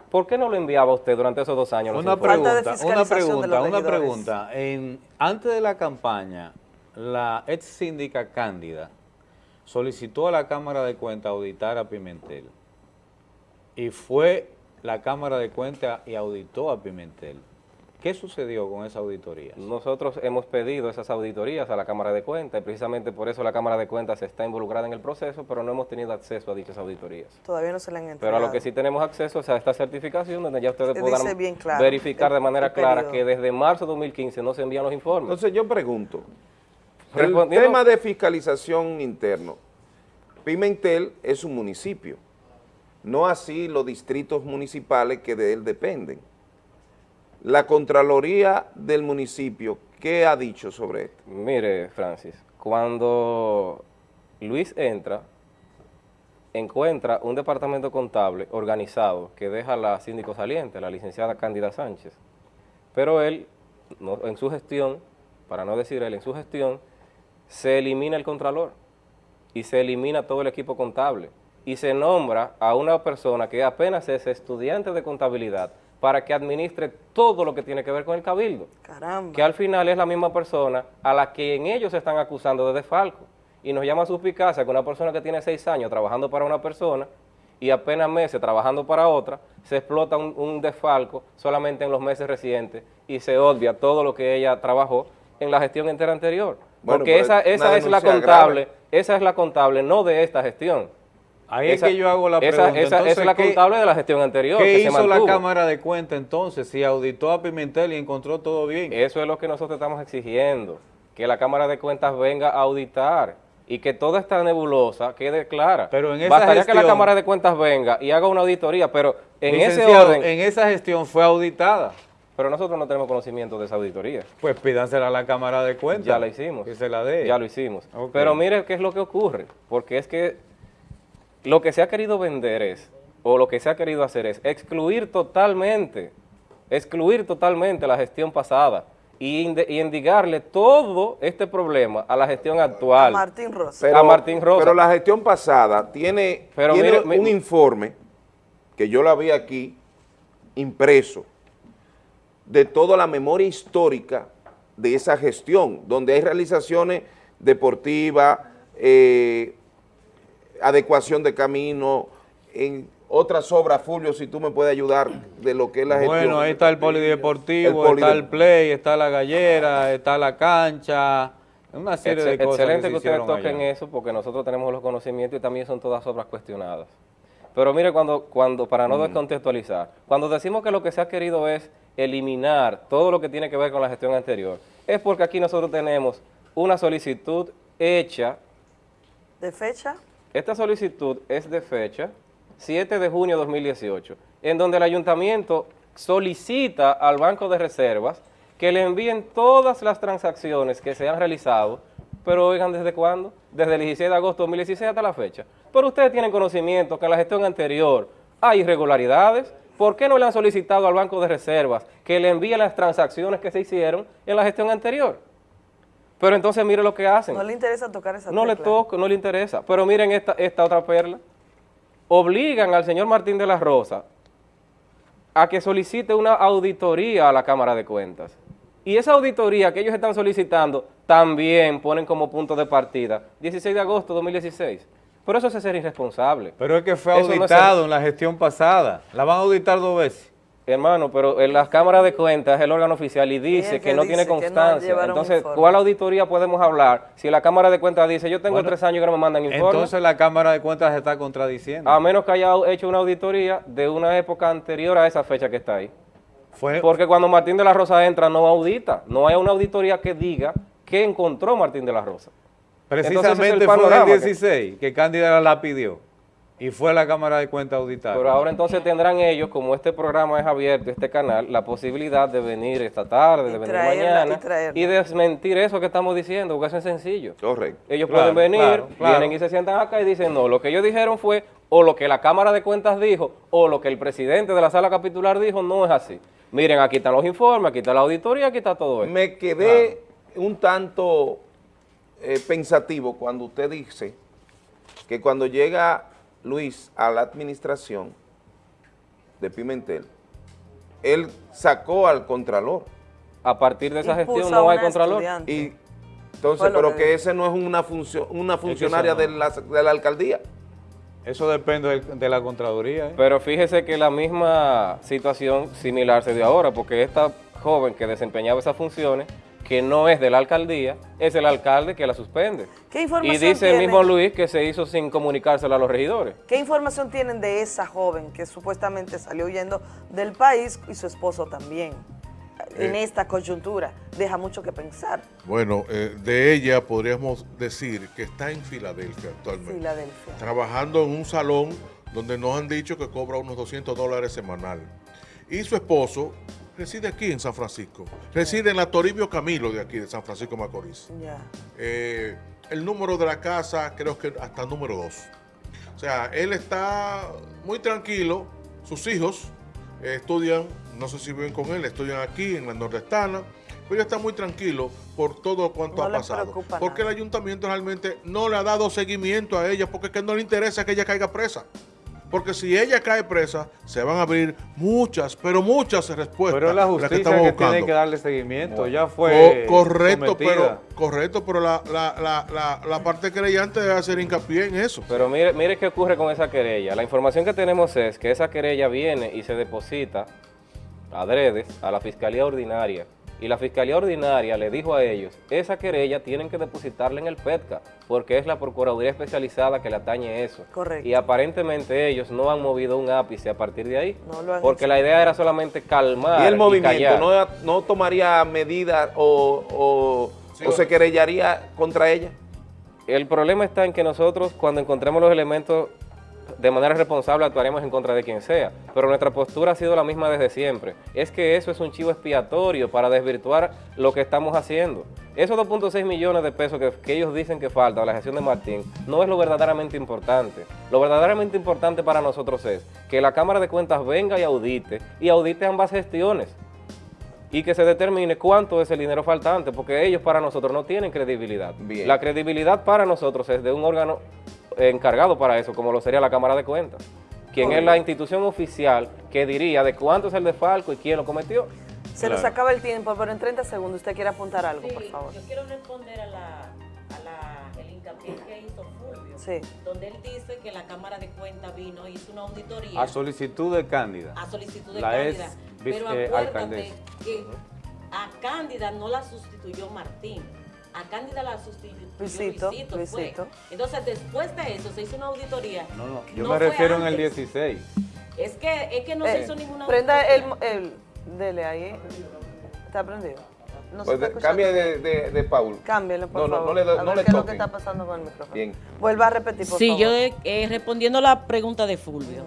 ¿Por qué no lo enviaba usted durante esos dos años? Una pregunta, una pregunta, una pregunta. En, antes de la campaña, la ex síndica Cándida solicitó a la Cámara de Cuentas auditar a Pimentel. Y fue la Cámara de Cuentas y auditó a Pimentel. ¿Qué sucedió con esa auditoría? Nosotros hemos pedido esas auditorías a la Cámara de Cuentas y precisamente por eso la Cámara de Cuentas está involucrada en el proceso, pero no hemos tenido acceso a dichas auditorías. Todavía no se le han entregado. Pero a lo que sí tenemos acceso es a esta certificación donde ya ustedes podrán dice bien claro verificar el- de manera clara que desde marzo de 2015 no se envían los informes. Entonces yo pregunto, el tema de fiscalización interno, Pimentel es un municipio, no así los distritos municipales que de él dependen. La Contraloría del municipio, ¿qué ha dicho sobre esto? Mire, Francis, cuando Luis entra, encuentra un departamento contable organizado que deja la síndico saliente, la licenciada Cándida Sánchez. Pero él, no- en su gestión, para no decir él, en su gestión, se elimina el contralor y se elimina todo el equipo contable y se nombra a una persona que apenas es estudiante de contabilidad para que administre todo lo que tiene que ver con el cabildo Caramba. que al final es la misma persona a la que en ellos se están acusando de desfalco. Y nos llama suspicacia que una persona que tiene seis años trabajando para una persona y apenas meses trabajando para otra, se explota un, un desfalco solamente en los meses recientes y se obvia todo lo que ella trabajó en la gestión entera anterior. Bueno, Porque esa, es esa es la contable, grave. esa es la contable, no de esta gestión. Ahí es que yo hago la esa- pregunta. Esa, Entonces, es la ¿qué- contable de la gestión anterior. ¿Qué que se hizo la. Cámara de Cuentas entonces si auditó a Pimentel y encontró todo bien? Eso es lo que nosotros estamos exigiendo, que la Cámara de Cuentas venga a auditar y que toda esta nebulosa quede clara. Pero en esa Bastaría que la gestión- Cámara de Cuentas venga y haga una auditoría, pero en ese orden... en esa gestión fue auditada. Pero nosotros no tenemos conocimiento de esa auditoría. Pues pídansela a la Cámara de Cuentas. Ya la hicimos. Que se la dé. Ya lo hicimos. Pero mire qué es lo que ocurre, porque es que lo que se ha querido vender es, o lo que se ha querido hacer es excluir totalmente, excluir totalmente la gestión pasada y, y endigarle todo este problema a la gestión actual. A Martín Rosa. Pero, a Martín Rosa. pero la gestión pasada tiene, Pero tiene mire, mi- un informe que yo la vi aquí impreso de toda la memoria histórica de esa gestión, donde hay realizaciones deportivas, eh, adecuación de camino, en otras obras, Fulvio, si tú me puedes ayudar de lo que es la gestión. Bueno, ahí está el polideportivo, El está el play, está la gallera, está la cancha, una serie de cosas Excelente que ustedes toquen allá. eso porque nosotros tenemos los conocimientos y también son todas obras cuestionadas. Pero mire, cuando, cuando para no Mm. descontextualizar, cuando decimos que lo que se ha querido es eliminar todo lo que tiene que ver con la gestión anterior, es porque aquí nosotros tenemos una solicitud hecha, ¿De fecha? Esta solicitud es de fecha 7 de junio de 2018, en donde el ayuntamiento solicita al Banco de Reservas que le envíen todas las transacciones que se han realizado, pero oigan, ¿desde cuándo? Desde el 16 de agosto de 2016 hasta la fecha. Pero ustedes tienen conocimiento que en la gestión anterior hay irregularidades, ¿por qué no le han solicitado al Banco de Reservas que le envíe las transacciones que se hicieron en la gestión anterior? Pero entonces mire lo que hacen. No le interesa tocar esa No le toca, no le interesa. Pero miren esta, esta otra perla. Obligan al señor Martín de la Rosa a que solicite una auditoría a la Cámara de Cuentas. Y esa auditoría que ellos están solicitando también ponen como punto de partida 16 de agosto de 2016. Pero eso es ser irresponsable. Pero es que fue Eso no es auditado ser- en la gestión pasada. La van a auditar dos veces. Hermano, pero en las cámaras de cuentas es el órgano oficial y dice que, que no dice tiene no constancia. Entonces. ¿cuál auditoría podemos hablar si la Cámara de Cuentas dice yo tengo Bueno, tres años que no me mandan informe? Entonces la Cámara de Cuentas se está contradiciendo. A menos que haya hecho una auditoría de una época anterior a esa fecha que está ahí. Fue, Porque cuando Martín de la Rosa entra no audita, no hay una auditoría que diga qué encontró Martín de la Rosa. Entonces, ese es precisamente el fue en panorama el que- 16 que, Cándida la pidió. Y fue la Cámara de Cuentas auditar. Pero ahora entonces tendrán ellos, como este programa es abierto, este canal, la posibilidad de venir esta tarde, de venir traerla, mañana y desmentir eso que estamos diciendo, porque eso es sencillo. Correcto. Ellos Claro, pueden venir, claro, claro. vienen y se sientan acá y dicen, no, lo que ellos dijeron fue, o lo que la Cámara de Cuentas dijo, o lo que el presidente de la sala capitular dijo, no es así. Miren, aquí están los informes, aquí está la auditoría, aquí está todo esto. Me quedé un tanto eh, pensativo cuando usted dice que cuando llega Luis a la administración de Pimentel, él sacó al Contralor. A partir de esa gestión no hay Contralor. Y entonces, pero que ese no es una función, una funcionaria no. de, la, de la alcaldía. Eso depende de la Contraloría. ¿eh? Pero fíjese que la misma situación similar se dio ahora, porque esta joven que desempeñaba esas funciones, que no es de la alcaldía, es el alcalde que la suspende. ¿Qué Y información dice el mismo Luis que se hizo sin comunicárselo a los regidores. ¿Qué información tienen de esa joven que supuestamente salió huyendo del país y su esposo también? En Eh. esta coyuntura deja mucho que pensar. Bueno, eh, de ella podríamos decir que está en Filadelfia actualmente. Filadelfia. Trabajando en un salón donde nos han dicho que cobra unos 200 dólares semanal. Y su esposo reside aquí en San Francisco. Reside en la Toribio Camilo de aquí, de San Francisco Macorís. Ya. Eh, el número de la casa creo que hasta el número 2. O sea, él está muy tranquilo, sus hijos eh, estudian, no sé si viven con él, estudian aquí en la nordestana, pero él está muy tranquilo por todo cuanto No ha pasado. Porque el ayuntamiento realmente no le ha dado seguimiento a ella porque es que no le interesa que ella caiga presa. Porque si ella cae presa, se van a abrir muchas, pero muchas respuestas. Pero es la justicia que, estamos tiene buscando. que darle seguimiento. Ya Co- fue correcto, sometida. pero Correcto, pero la, la, la, la, la parte creyente debe hacer hincapié en eso. Pero mire, mire qué ocurre con esa querella. La información que tenemos es que esa querella viene y se deposita adredes a la Fiscalía Ordinaria. Y la Fiscalía Ordinaria le dijo a ellos, esa querella tienen que depositarla en el PETCA, porque es la Procuraduría Especializada que le atañe eso. Correcto. Y aparentemente ellos no han movido un ápice a partir de ahí, No lo han porque la idea era solamente calmar Y el movimiento no tomaría medidas o, o- o se querellaría contra ella. El problema está en que nosotros cuando encontremos los elementos de manera responsable actuaremos en contra de quien sea, pero nuestra postura ha sido la misma desde siempre. Es que eso es un chivo expiatorio para desvirtuar lo que estamos haciendo. Esos 2.6 millones de pesos que, que ellos dicen que falta a la gestión de Martín no es lo verdaderamente importante. Lo verdaderamente importante para nosotros es que la Cámara de Cuentas venga y audite, y audite ambas gestiones y que se determine cuánto es el dinero faltante, porque ellos para nosotros no tienen credibilidad. Bien. La credibilidad para nosotros es de un órgano encargado para eso, como lo sería la Cámara de Cuentas, quien es la institución oficial que diría de cuánto es el desfalco y quién lo cometió. Se nos acaba el tiempo, pero en 30 segundos usted quiere apuntar algo, por favor. Yo quiero responder a la, a la- el hincapié que hizo Fulvio, Sí. donde él dice que la Cámara de Cuentas vino y hizo una auditoría A solicitud de Cándida. a solicitud de La Cándida. ex Pero vice- acuérdate alcaldesa. que a Cándida no la sustituyó Martín. A Cándida la sustituyó Luisito, Luisito, Luisito. fue. Entonces, después de eso, se hizo una auditoría. No, no, yo No me refiero en el antes. 16. Es que, es que no Eh, se hizo ninguna Prenda el, auditoría. el... Dele ahí. ¿Está prendido? No se Pues de- cambie de, de, de Paul. Cámbielo, por No, no, favor. no le, do- A no ver le qué es lo que está pasando con el micrófono. Bien. Vuelva a repetir, por Sí, favor. yo eh, respondiendo la pregunta de Fulvio.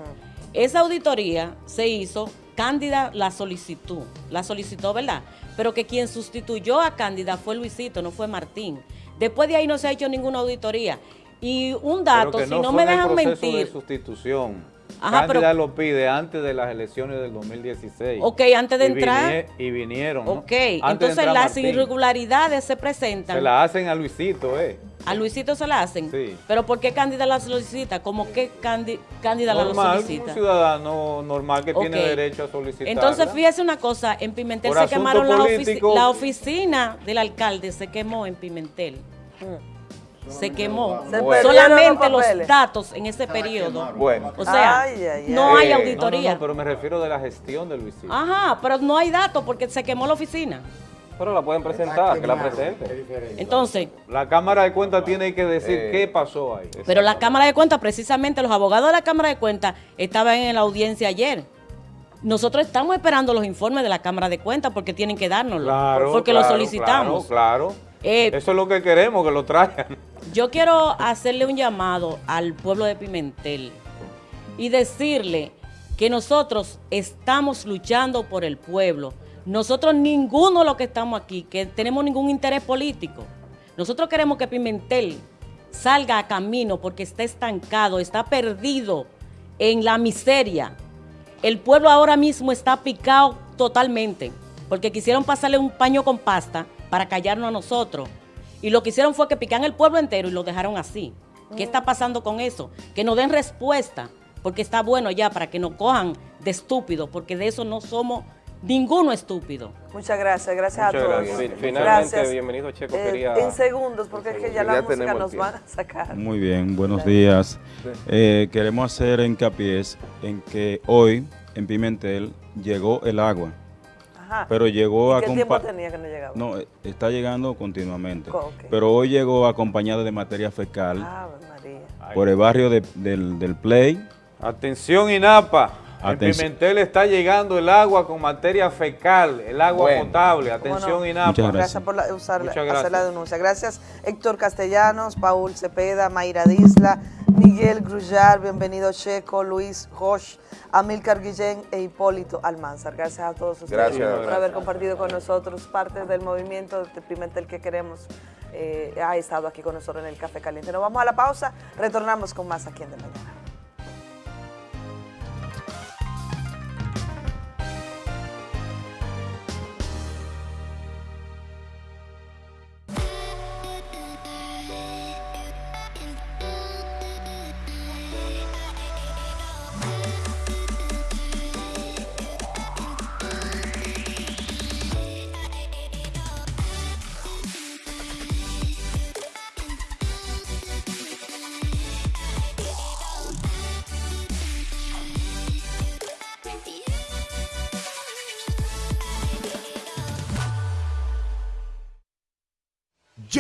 Esa auditoría se hizo, Cándida la solicitó, la solicitó, ¿verdad? Pero que quien sustituyó a Cándida fue Luisito, no fue Martín. Después de ahí no se ha hecho ninguna auditoría. Y un dato, si no, me dejan mentir, de sustitución. Ajá, Cándida pero- lo pide antes de las elecciones del 2016. Ok, antes de Y entrar- vinie- y vinieron, ok, entonces las Martín. irregularidades se presentan. Se la hacen a Luisito, ¿eh? A Luisito se la hacen. Sí. Pero ¿por qué Cándida la solicita? ¿Cómo que Cándi- Cándida la Normal, solicita? un ciudadano normal que tiene derecho a solicitar. Entonces, fíjese una cosa, en Pimentel Por se quemaron la, ofici- la oficina del alcalde, se quemó en Pimentel. Se quemó. Se Solamente los datos en ese periodo. Bueno. O sea, Ay, ay, no Eh, hay auditoría. No, no, pero me refiero de la gestión de Luisito. Ajá, pero no hay datos porque se quemó la oficina. Pero la pueden presentar, que la presenten. Entonces, La Cámara de Cuentas tiene que decir Eh, qué pasó ahí. pero la Cámara de Cuentas, precisamente los abogados de la Cámara de Cuentas estaban en la audiencia ayer. Nosotros estamos esperando los informes de la Cámara de Cuentas porque tienen que dárnoslo. Claro, porque claro, lo solicitamos. Claro, claro. Eh, Eso es lo que queremos, que lo traigan. Yo quiero hacerle un llamado al pueblo de Pimentel y decirle que nosotros estamos luchando por el pueblo. Nosotros ninguno de los que estamos aquí, que tenemos ningún interés político. Nosotros queremos que Pimentel salga a camino porque está estancado, está perdido en la miseria. El pueblo ahora mismo está picado totalmente porque quisieron pasarle un paño con pasta para callarnos a nosotros. Y lo que hicieron fue que pican el pueblo entero y lo dejaron así. ¿Qué está pasando con eso? Que nos den respuesta, porque está bueno ya para que nos cojan de estúpidos, porque de eso no somos ninguno estúpido. Muchas gracias, gracias Muchas a todos. gracias. Fin- finalmente, Gracias. bienvenido, Checo, Eh, quería- En segundos, porque es que ya la música nos van a sacar. Muy bien, buenos días. Eh, queremos hacer hincapié en que hoy en Pimentel llegó el agua, Ajá. pero llegó ¿Y a ¿Qué tiempo tenía que no llegaba? No, está llegando continuamente. Co- ok. Pero hoy llegó acompañada de materia fecal Ave María. por el barrio de- del, del Play. Atención INAPA. En Atención. Pimentel está llegando el agua con materia fecal, el agua Bueno. potable. ¿Cómo Atención no? INAPA. Muchas Gracias por la- usar, Muchas hacer gracias. la denuncia. Gracias Héctor Castellanos, Paul Cepeda, Mayra Disla, Miguel Grullar, bienvenido Checo, Luis Josh, Amilcar Guillén e Hipólito Almanzar. Gracias a todos ustedes Gracias. por Gracias. haber compartido con nosotros parte del movimiento de Pimentel que queremos. eh, ha estado aquí con nosotros en el Café Caliente. Nos vamos a la pausa, retornamos con más aquí en De Mañana.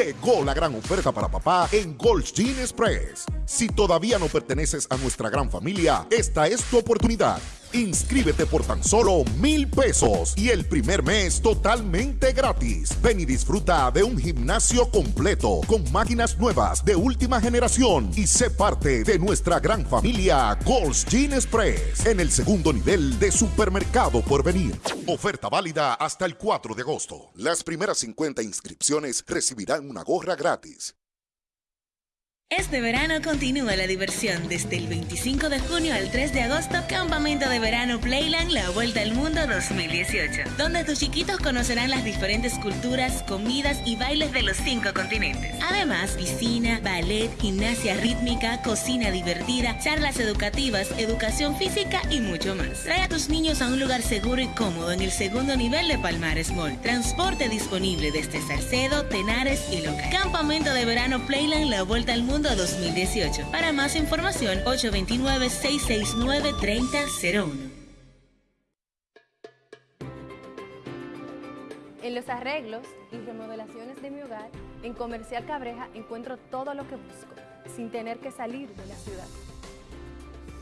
Llegó la gran oferta para papá en Gold's Gym Express. Si todavía no perteneces a nuestra gran familia, esta es tu oportunidad. Inscríbete por tan solo mil pesos y el primer mes totalmente gratis. Ven y disfruta de un gimnasio completo con máquinas nuevas de última generación y sé parte de nuestra gran familia Gold's Gym Express en el segundo nivel de supermercado por venir. Oferta válida hasta el 4 de agosto. Las primeras 50 inscripciones recibirán una gorra gratis. Este verano continúa la diversión desde el 25 de junio al 3 de agosto, Campamento de Verano Playland La Vuelta al Mundo 2018, donde tus chiquitos conocerán las diferentes culturas, comidas y bailes de los cinco continentes. Además, piscina, ballet, gimnasia rítmica, cocina divertida, charlas educativas, educación física y mucho más. Trae a tus niños a un lugar seguro y cómodo en el segundo nivel de Palmares Mall. Transporte disponible desde Salcedo, Tenares y Loca. Campamento de Verano Playland La Vuelta al Mundo 2018. Para más información, 829-669-3001. En los arreglos y remodelaciones de mi hogar, en Comercial Cabreja encuentro todo lo que busco, sin tener que salir de la ciudad.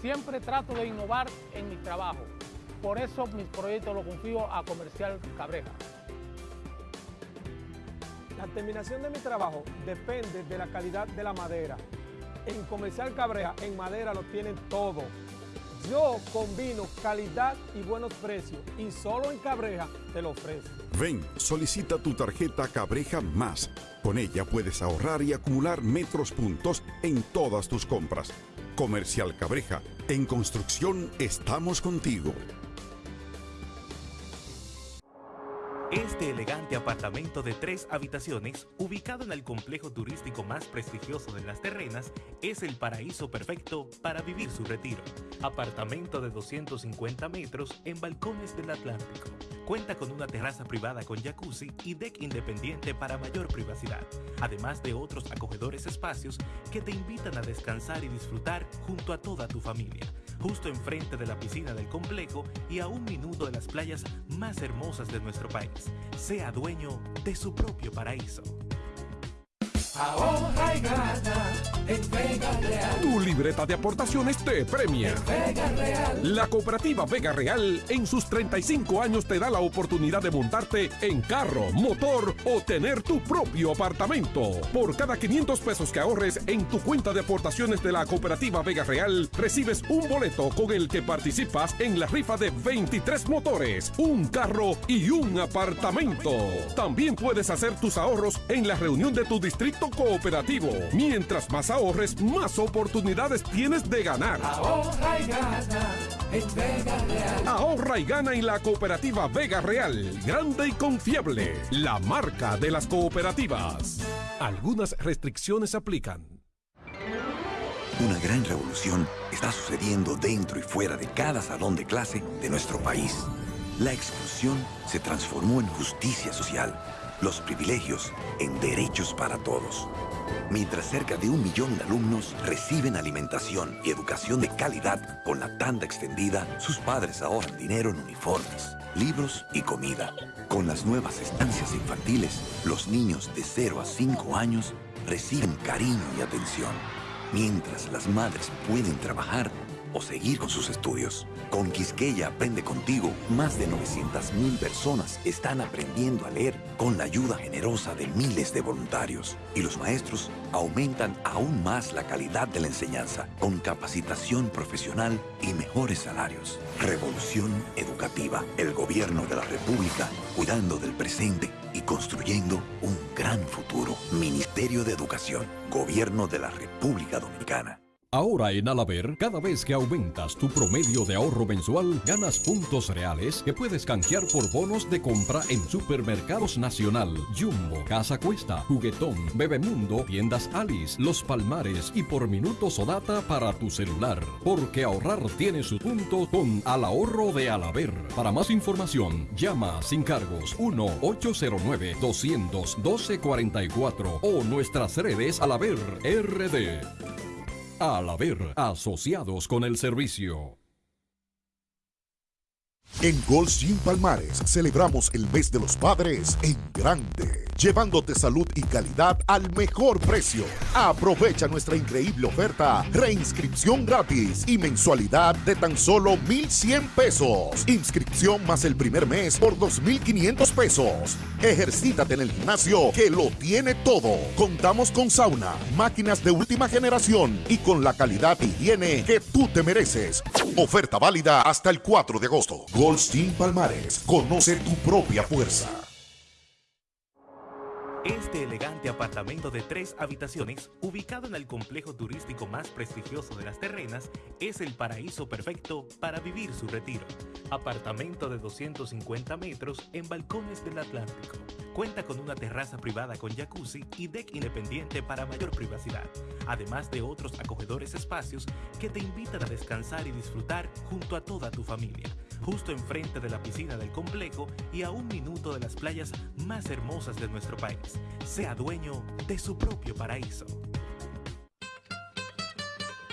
Siempre trato de innovar en mi trabajo. Por eso mis proyectos los confío a Comercial Cabreja. La terminación de mi trabajo depende de la calidad de la madera. En Comercial Cabreja, en madera lo tienen todo. Yo combino calidad y buenos precios y solo en Cabreja te lo ofrezco. Ven, solicita tu tarjeta Cabreja Más. Con ella puedes ahorrar y acumular metros puntos en todas tus compras. Comercial Cabreja, en construcción estamos contigo. Este elegante apartamento de tres habitaciones, ubicado en el complejo turístico más prestigioso de las terrenas, es el paraíso perfecto para vivir su retiro. Apartamento de 250 metros en balcones del Atlántico. Cuenta con una terraza privada con jacuzzi y deck independiente para mayor privacidad, además de otros acogedores espacios que te invitan a descansar y disfrutar junto a toda tu familia justo enfrente de la piscina del complejo y a un minuto de las playas más hermosas de nuestro país. Sea dueño de su propio paraíso. Ahorra y gana en Vega Real. Tu libreta de aportaciones te premia. Vega Real. La cooperativa Vega Real en sus 35 años te da la oportunidad de montarte en carro, motor o tener tu propio apartamento. Por cada 500 pesos que ahorres en tu cuenta de aportaciones de la cooperativa Vega Real, recibes un boleto con el que participas en la rifa de 23 motores, un carro y un apartamento. También puedes hacer tus ahorros en la reunión de tu distrito cooperativo. Mientras más ahorres, más oportunidades tienes de ganar. Ahorra y gana en Vega Real. Ahorra y gana en la cooperativa Vega Real. Grande y confiable. La marca de las cooperativas. Algunas restricciones aplican. Una gran revolución está sucediendo dentro y fuera de cada salón de clase de nuestro país. La exclusión se transformó en justicia social, los privilegios en derechos para todos. Mientras cerca de un millón de alumnos reciben alimentación y educación de calidad con la tanda extendida, sus padres ahorran dinero en uniformes, libros y comida. Con las nuevas estancias infantiles, los niños de 0 a 5 años reciben cariño y atención mientras las madres pueden trabajar o seguir con sus estudios. Con Quisqueya Aprende Contigo, más de 900.000 personas están aprendiendo a leer con la ayuda generosa de miles de voluntarios. Y los maestros aumentan aún más la calidad de la enseñanza con capacitación profesional y mejores salarios. Revolución educativa. El gobierno de la República cuidando del presente y construyendo un gran futuro. Ministerio de Educación. Gobierno de la República Dominicana. Ahora en Alaber, cada vez que aumentas tu promedio de ahorro mensual, ganas puntos reales que puedes canjear por bonos de compra en Supermercados Nacional, Jumbo, Casa Cuesta, Juguetón, Bebemundo, Tiendas Alice, Los Palmares y por minutos o data para tu celular. Porque ahorrar tiene su punto con Al Ahorro de Alaber. Para más información, llama sin cargos 1-809-212-44 o nuestras redes Alaber RD. Al haber asociados con el servicio. En Gold's Gym Palmares celebramos el mes de los padres en grande, llevándote salud y calidad al mejor precio. Aprovecha nuestra increíble oferta, reinscripción gratis y mensualidad de tan solo 1,100 pesos. Inscripción más el primer mes por 2,500 pesos. Ejercítate en el gimnasio que lo tiene todo. Contamos con sauna, máquinas de última generación y con la calidad y higiene que tú te mereces. Oferta válida hasta el 4 de agosto. Goldstein Palmares. Conoce tu propia fuerza. Este elegante apartamento de tres habitaciones, ubicado en el complejo turístico más prestigioso de las terrenas, es el paraíso perfecto para vivir su retiro. Apartamento de 250 metros en balcones del Atlántico. Cuenta con una terraza privada con jacuzzi y deck independiente para mayor privacidad, además de otros acogedores espacios que te invitan a descansar y disfrutar junto a toda tu familia justo enfrente de la piscina del complejo y a un minuto de las playas más hermosas de nuestro país. Sea dueño de su propio paraíso.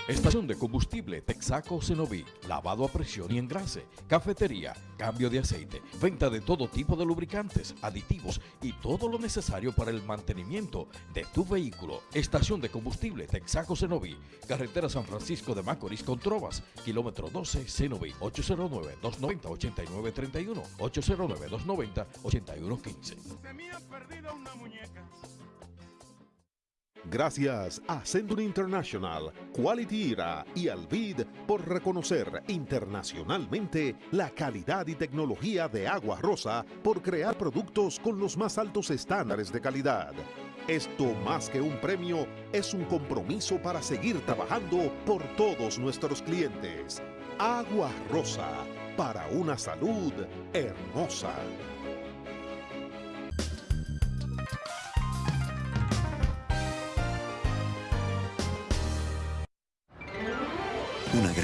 Estación de combustible Texaco Cenoví, lavado a presión y engrase, cafetería, cambio de aceite, venta de todo tipo de lubricantes, aditivos y todo lo necesario para el mantenimiento de tu vehículo. Estación de combustible Texaco Cenoví, carretera San Francisco de Macorís con Trovas, kilómetro 12 Cenoví, 809-290-8931, 809-290-8115. Gracias a Sendun International, Quality Era y Alvid por reconocer internacionalmente la calidad y tecnología de Agua Rosa por crear productos con los más altos estándares de calidad. Esto más que un premio es un compromiso para seguir trabajando por todos nuestros clientes. Agua Rosa, para una salud hermosa.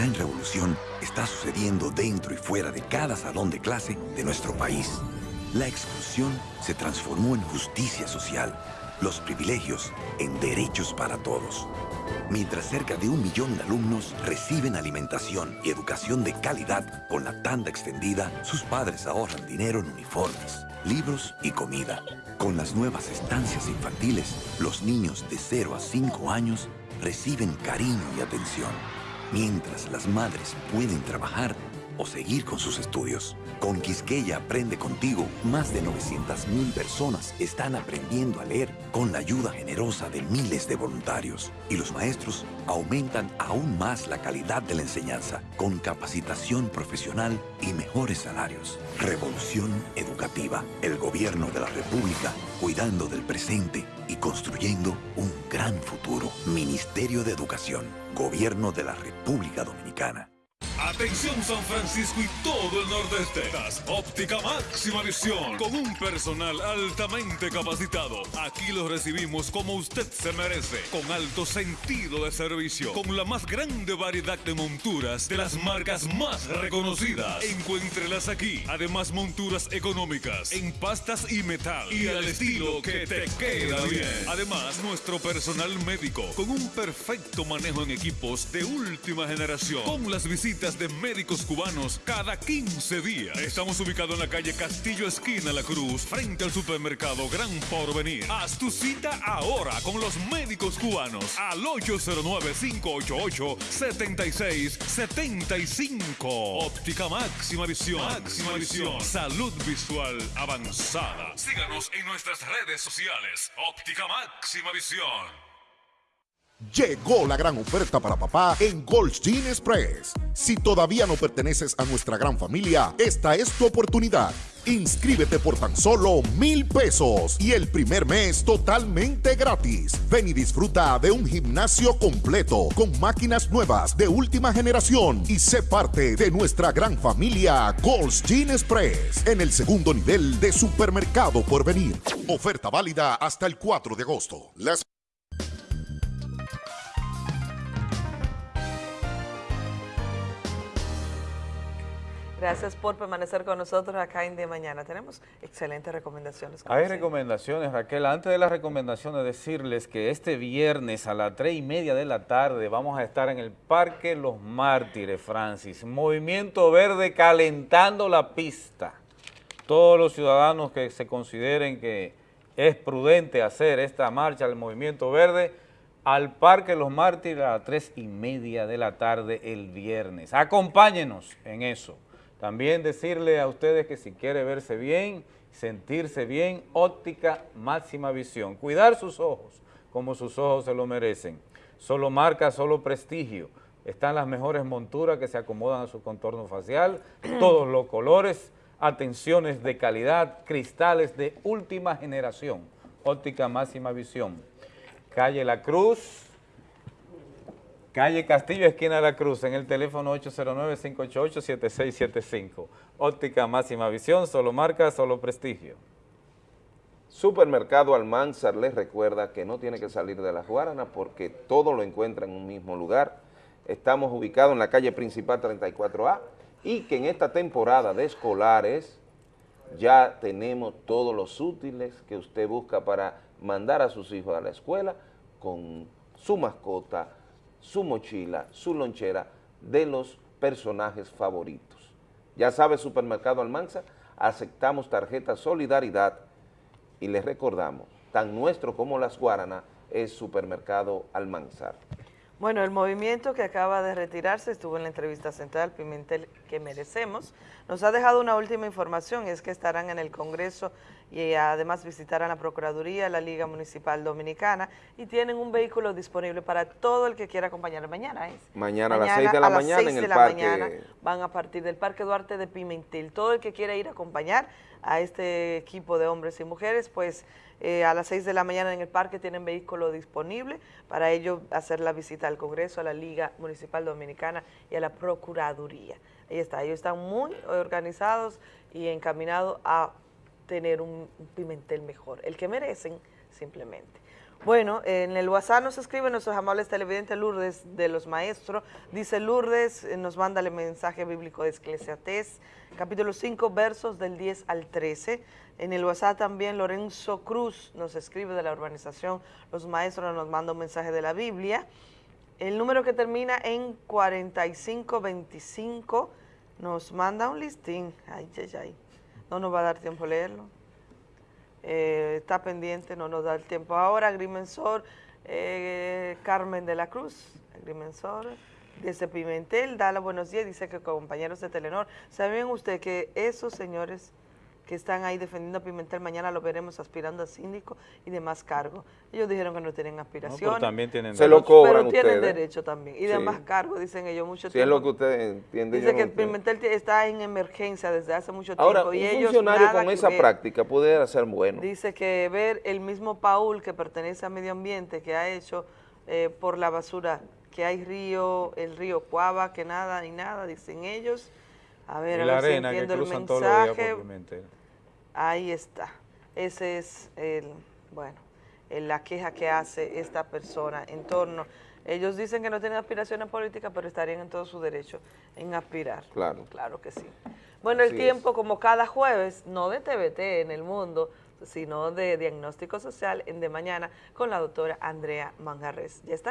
Gran revolución está sucediendo dentro y fuera de cada salón de clase de nuestro país. La exclusión se transformó en justicia social, los privilegios en derechos para todos. Mientras cerca de un millón de alumnos reciben alimentación y educación de calidad con la tanda extendida, sus padres ahorran dinero en uniformes, libros y comida. Con las nuevas estancias infantiles, los niños de 0 a 5 años reciben cariño y atención mientras las madres pueden trabajar o seguir con sus estudios. Con Quisqueya Aprende Contigo, más de 900.000 personas están aprendiendo a leer con la ayuda generosa de miles de voluntarios. Y los maestros aumentan aún más la calidad de la enseñanza con capacitación profesional y mejores salarios. Revolución educativa. El gobierno de la República cuidando del presente y construyendo un gran futuro. Ministerio de Educación. Gobierno de la República Dominicana. Atención San Francisco y todo el nordeste. Óptica máxima visión con un personal altamente capacitado. Aquí los recibimos como usted se merece, con alto sentido de servicio, con la más grande variedad de monturas de las marcas más reconocidas. Encuéntrelas aquí. Además monturas económicas en pastas y metal y al estilo que te queda bien. Además nuestro personal médico con un perfecto manejo en equipos de última generación, con las visitas de médicos cubanos cada 15 días. Estamos ubicados en la calle Castillo Esquina La Cruz, frente al supermercado Gran Porvenir. Haz tu cita ahora con los médicos cubanos al 809-588-7675. Óptica máxima visión. Máxima visión. Salud visual avanzada. Síganos en nuestras redes sociales. Óptica máxima visión. Llegó la gran oferta para papá en Goldstein Express. Si todavía no perteneces a nuestra gran familia, esta es tu oportunidad. Inscríbete por tan solo mil pesos y el primer mes totalmente gratis. Ven y disfruta de un gimnasio completo con máquinas nuevas de última generación y sé parte de nuestra gran familia Goldstein Express en el segundo nivel de supermercado por venir. Oferta válida hasta el 4 de agosto. Las Gracias por permanecer con nosotros acá en De Mañana. Tenemos excelentes recomendaciones. Hay siempre. recomendaciones, Raquel. Antes de las recomendaciones, decirles que este viernes a las 3 y media de la tarde vamos a estar en el Parque Los Mártires, Francis. Movimiento Verde calentando la pista. Todos los ciudadanos que se consideren que es prudente hacer esta marcha al Movimiento Verde, al Parque Los Mártires a las 3 y media de la tarde el viernes. Acompáñenos en eso. También decirle a ustedes que si quiere verse bien, sentirse bien, óptica máxima visión. Cuidar sus ojos como sus ojos se lo merecen. Solo marca, solo prestigio. Están las mejores monturas que se acomodan a su contorno facial, [clears throat] todos los colores, atenciones de calidad, cristales de última generación. Óptica máxima visión. Calle La Cruz, Calle Castillo, esquina de La Cruz, en el teléfono 809-588-7675. Óptica máxima visión, solo marca, solo prestigio. Supermercado Almanzar les recuerda que no tiene que salir de las Guaranas porque todo lo encuentra en un mismo lugar. Estamos ubicados en la calle principal 34A y que en esta temporada de escolares ya tenemos todos los útiles que usted busca para mandar a sus hijos a la escuela con su mascota, su mochila, su lonchera de los personajes favoritos. Ya sabe, Supermercado Almanza, aceptamos tarjeta Solidaridad y les recordamos, tan nuestro como las Guaranas es Supermercado Almanzar. Bueno, el movimiento que acaba de retirarse estuvo en la entrevista central Pimentel que merecemos. Nos ha dejado una última información, es que estarán en el Congreso y además visitarán la Procuraduría, la Liga Municipal Dominicana y tienen un vehículo disponible para todo el que quiera acompañar mañana. ¿es? Mañana a las 6 de la a mañana en 6 de el parque. mañana van a partir del Parque Duarte de Pimentel. Todo el que quiera ir a acompañar a este equipo de hombres y mujeres, pues eh, a las 6 de la mañana en el parque tienen vehículo disponible para ello hacer la visita al Congreso, a la Liga Municipal Dominicana y a la Procuraduría. Ahí está, ellos están muy organizados y encaminados a tener un, Pimentel mejor, el que merecen simplemente. Bueno, en el WhatsApp nos escribe nuestros amables televidentes Lourdes de los Maestros. Dice Lourdes, eh, nos manda el mensaje bíblico de Esclesiastés, capítulo 5, versos del 10 al 13. En el WhatsApp también Lorenzo Cruz nos escribe de la urbanización Los Maestros, nos manda un mensaje de la Biblia. El número que termina en 4525 nos manda un listín. Ay, ay, ay. No nos va a dar tiempo a leerlo. Eh, está pendiente, no nos da el tiempo ahora. Agrimensor eh, Carmen de la Cruz, Agrimensor desde Pimentel, da los buenos días, dice que compañeros de Telenor. ¿Saben usted que esos señores que están ahí defendiendo a Pimentel mañana lo veremos aspirando a síndico y demás cargos? Ellos dijeron que no tienen aspiraciones. también tienen Se lo derecho. cobran Pero tienen ustedes. derecho también. Y Sí. demás cargos, dicen ellos, mucho Si es tiempo. lo que usted entiende. yo Dice no que. Pimentel está en emergencia desde hace mucho Ahora, tiempo. un y ellos funcionario con esa ver. práctica pudiera ser bueno. Dice que ver el mismo Paul que pertenece a Medio Ambiente que ha hecho eh, por la basura, que hay río, el río Cuava, que nada ni nada, dicen ellos. A ver, y a la si arena que entiendo el cruzan todos los días por. Ahí está. Ese es el, bueno, el- la queja que hace esta persona en torno. Ellos dicen que no tienen aspiraciones políticas, pero estarían en todo su derecho en aspirar. Claro. Claro que sí. Bueno, el tiempo, como cada jueves, no de TVT en el mundo, sino de diagnóstico social en De Mañana con la doctora Andrea Manjarres. Ya está.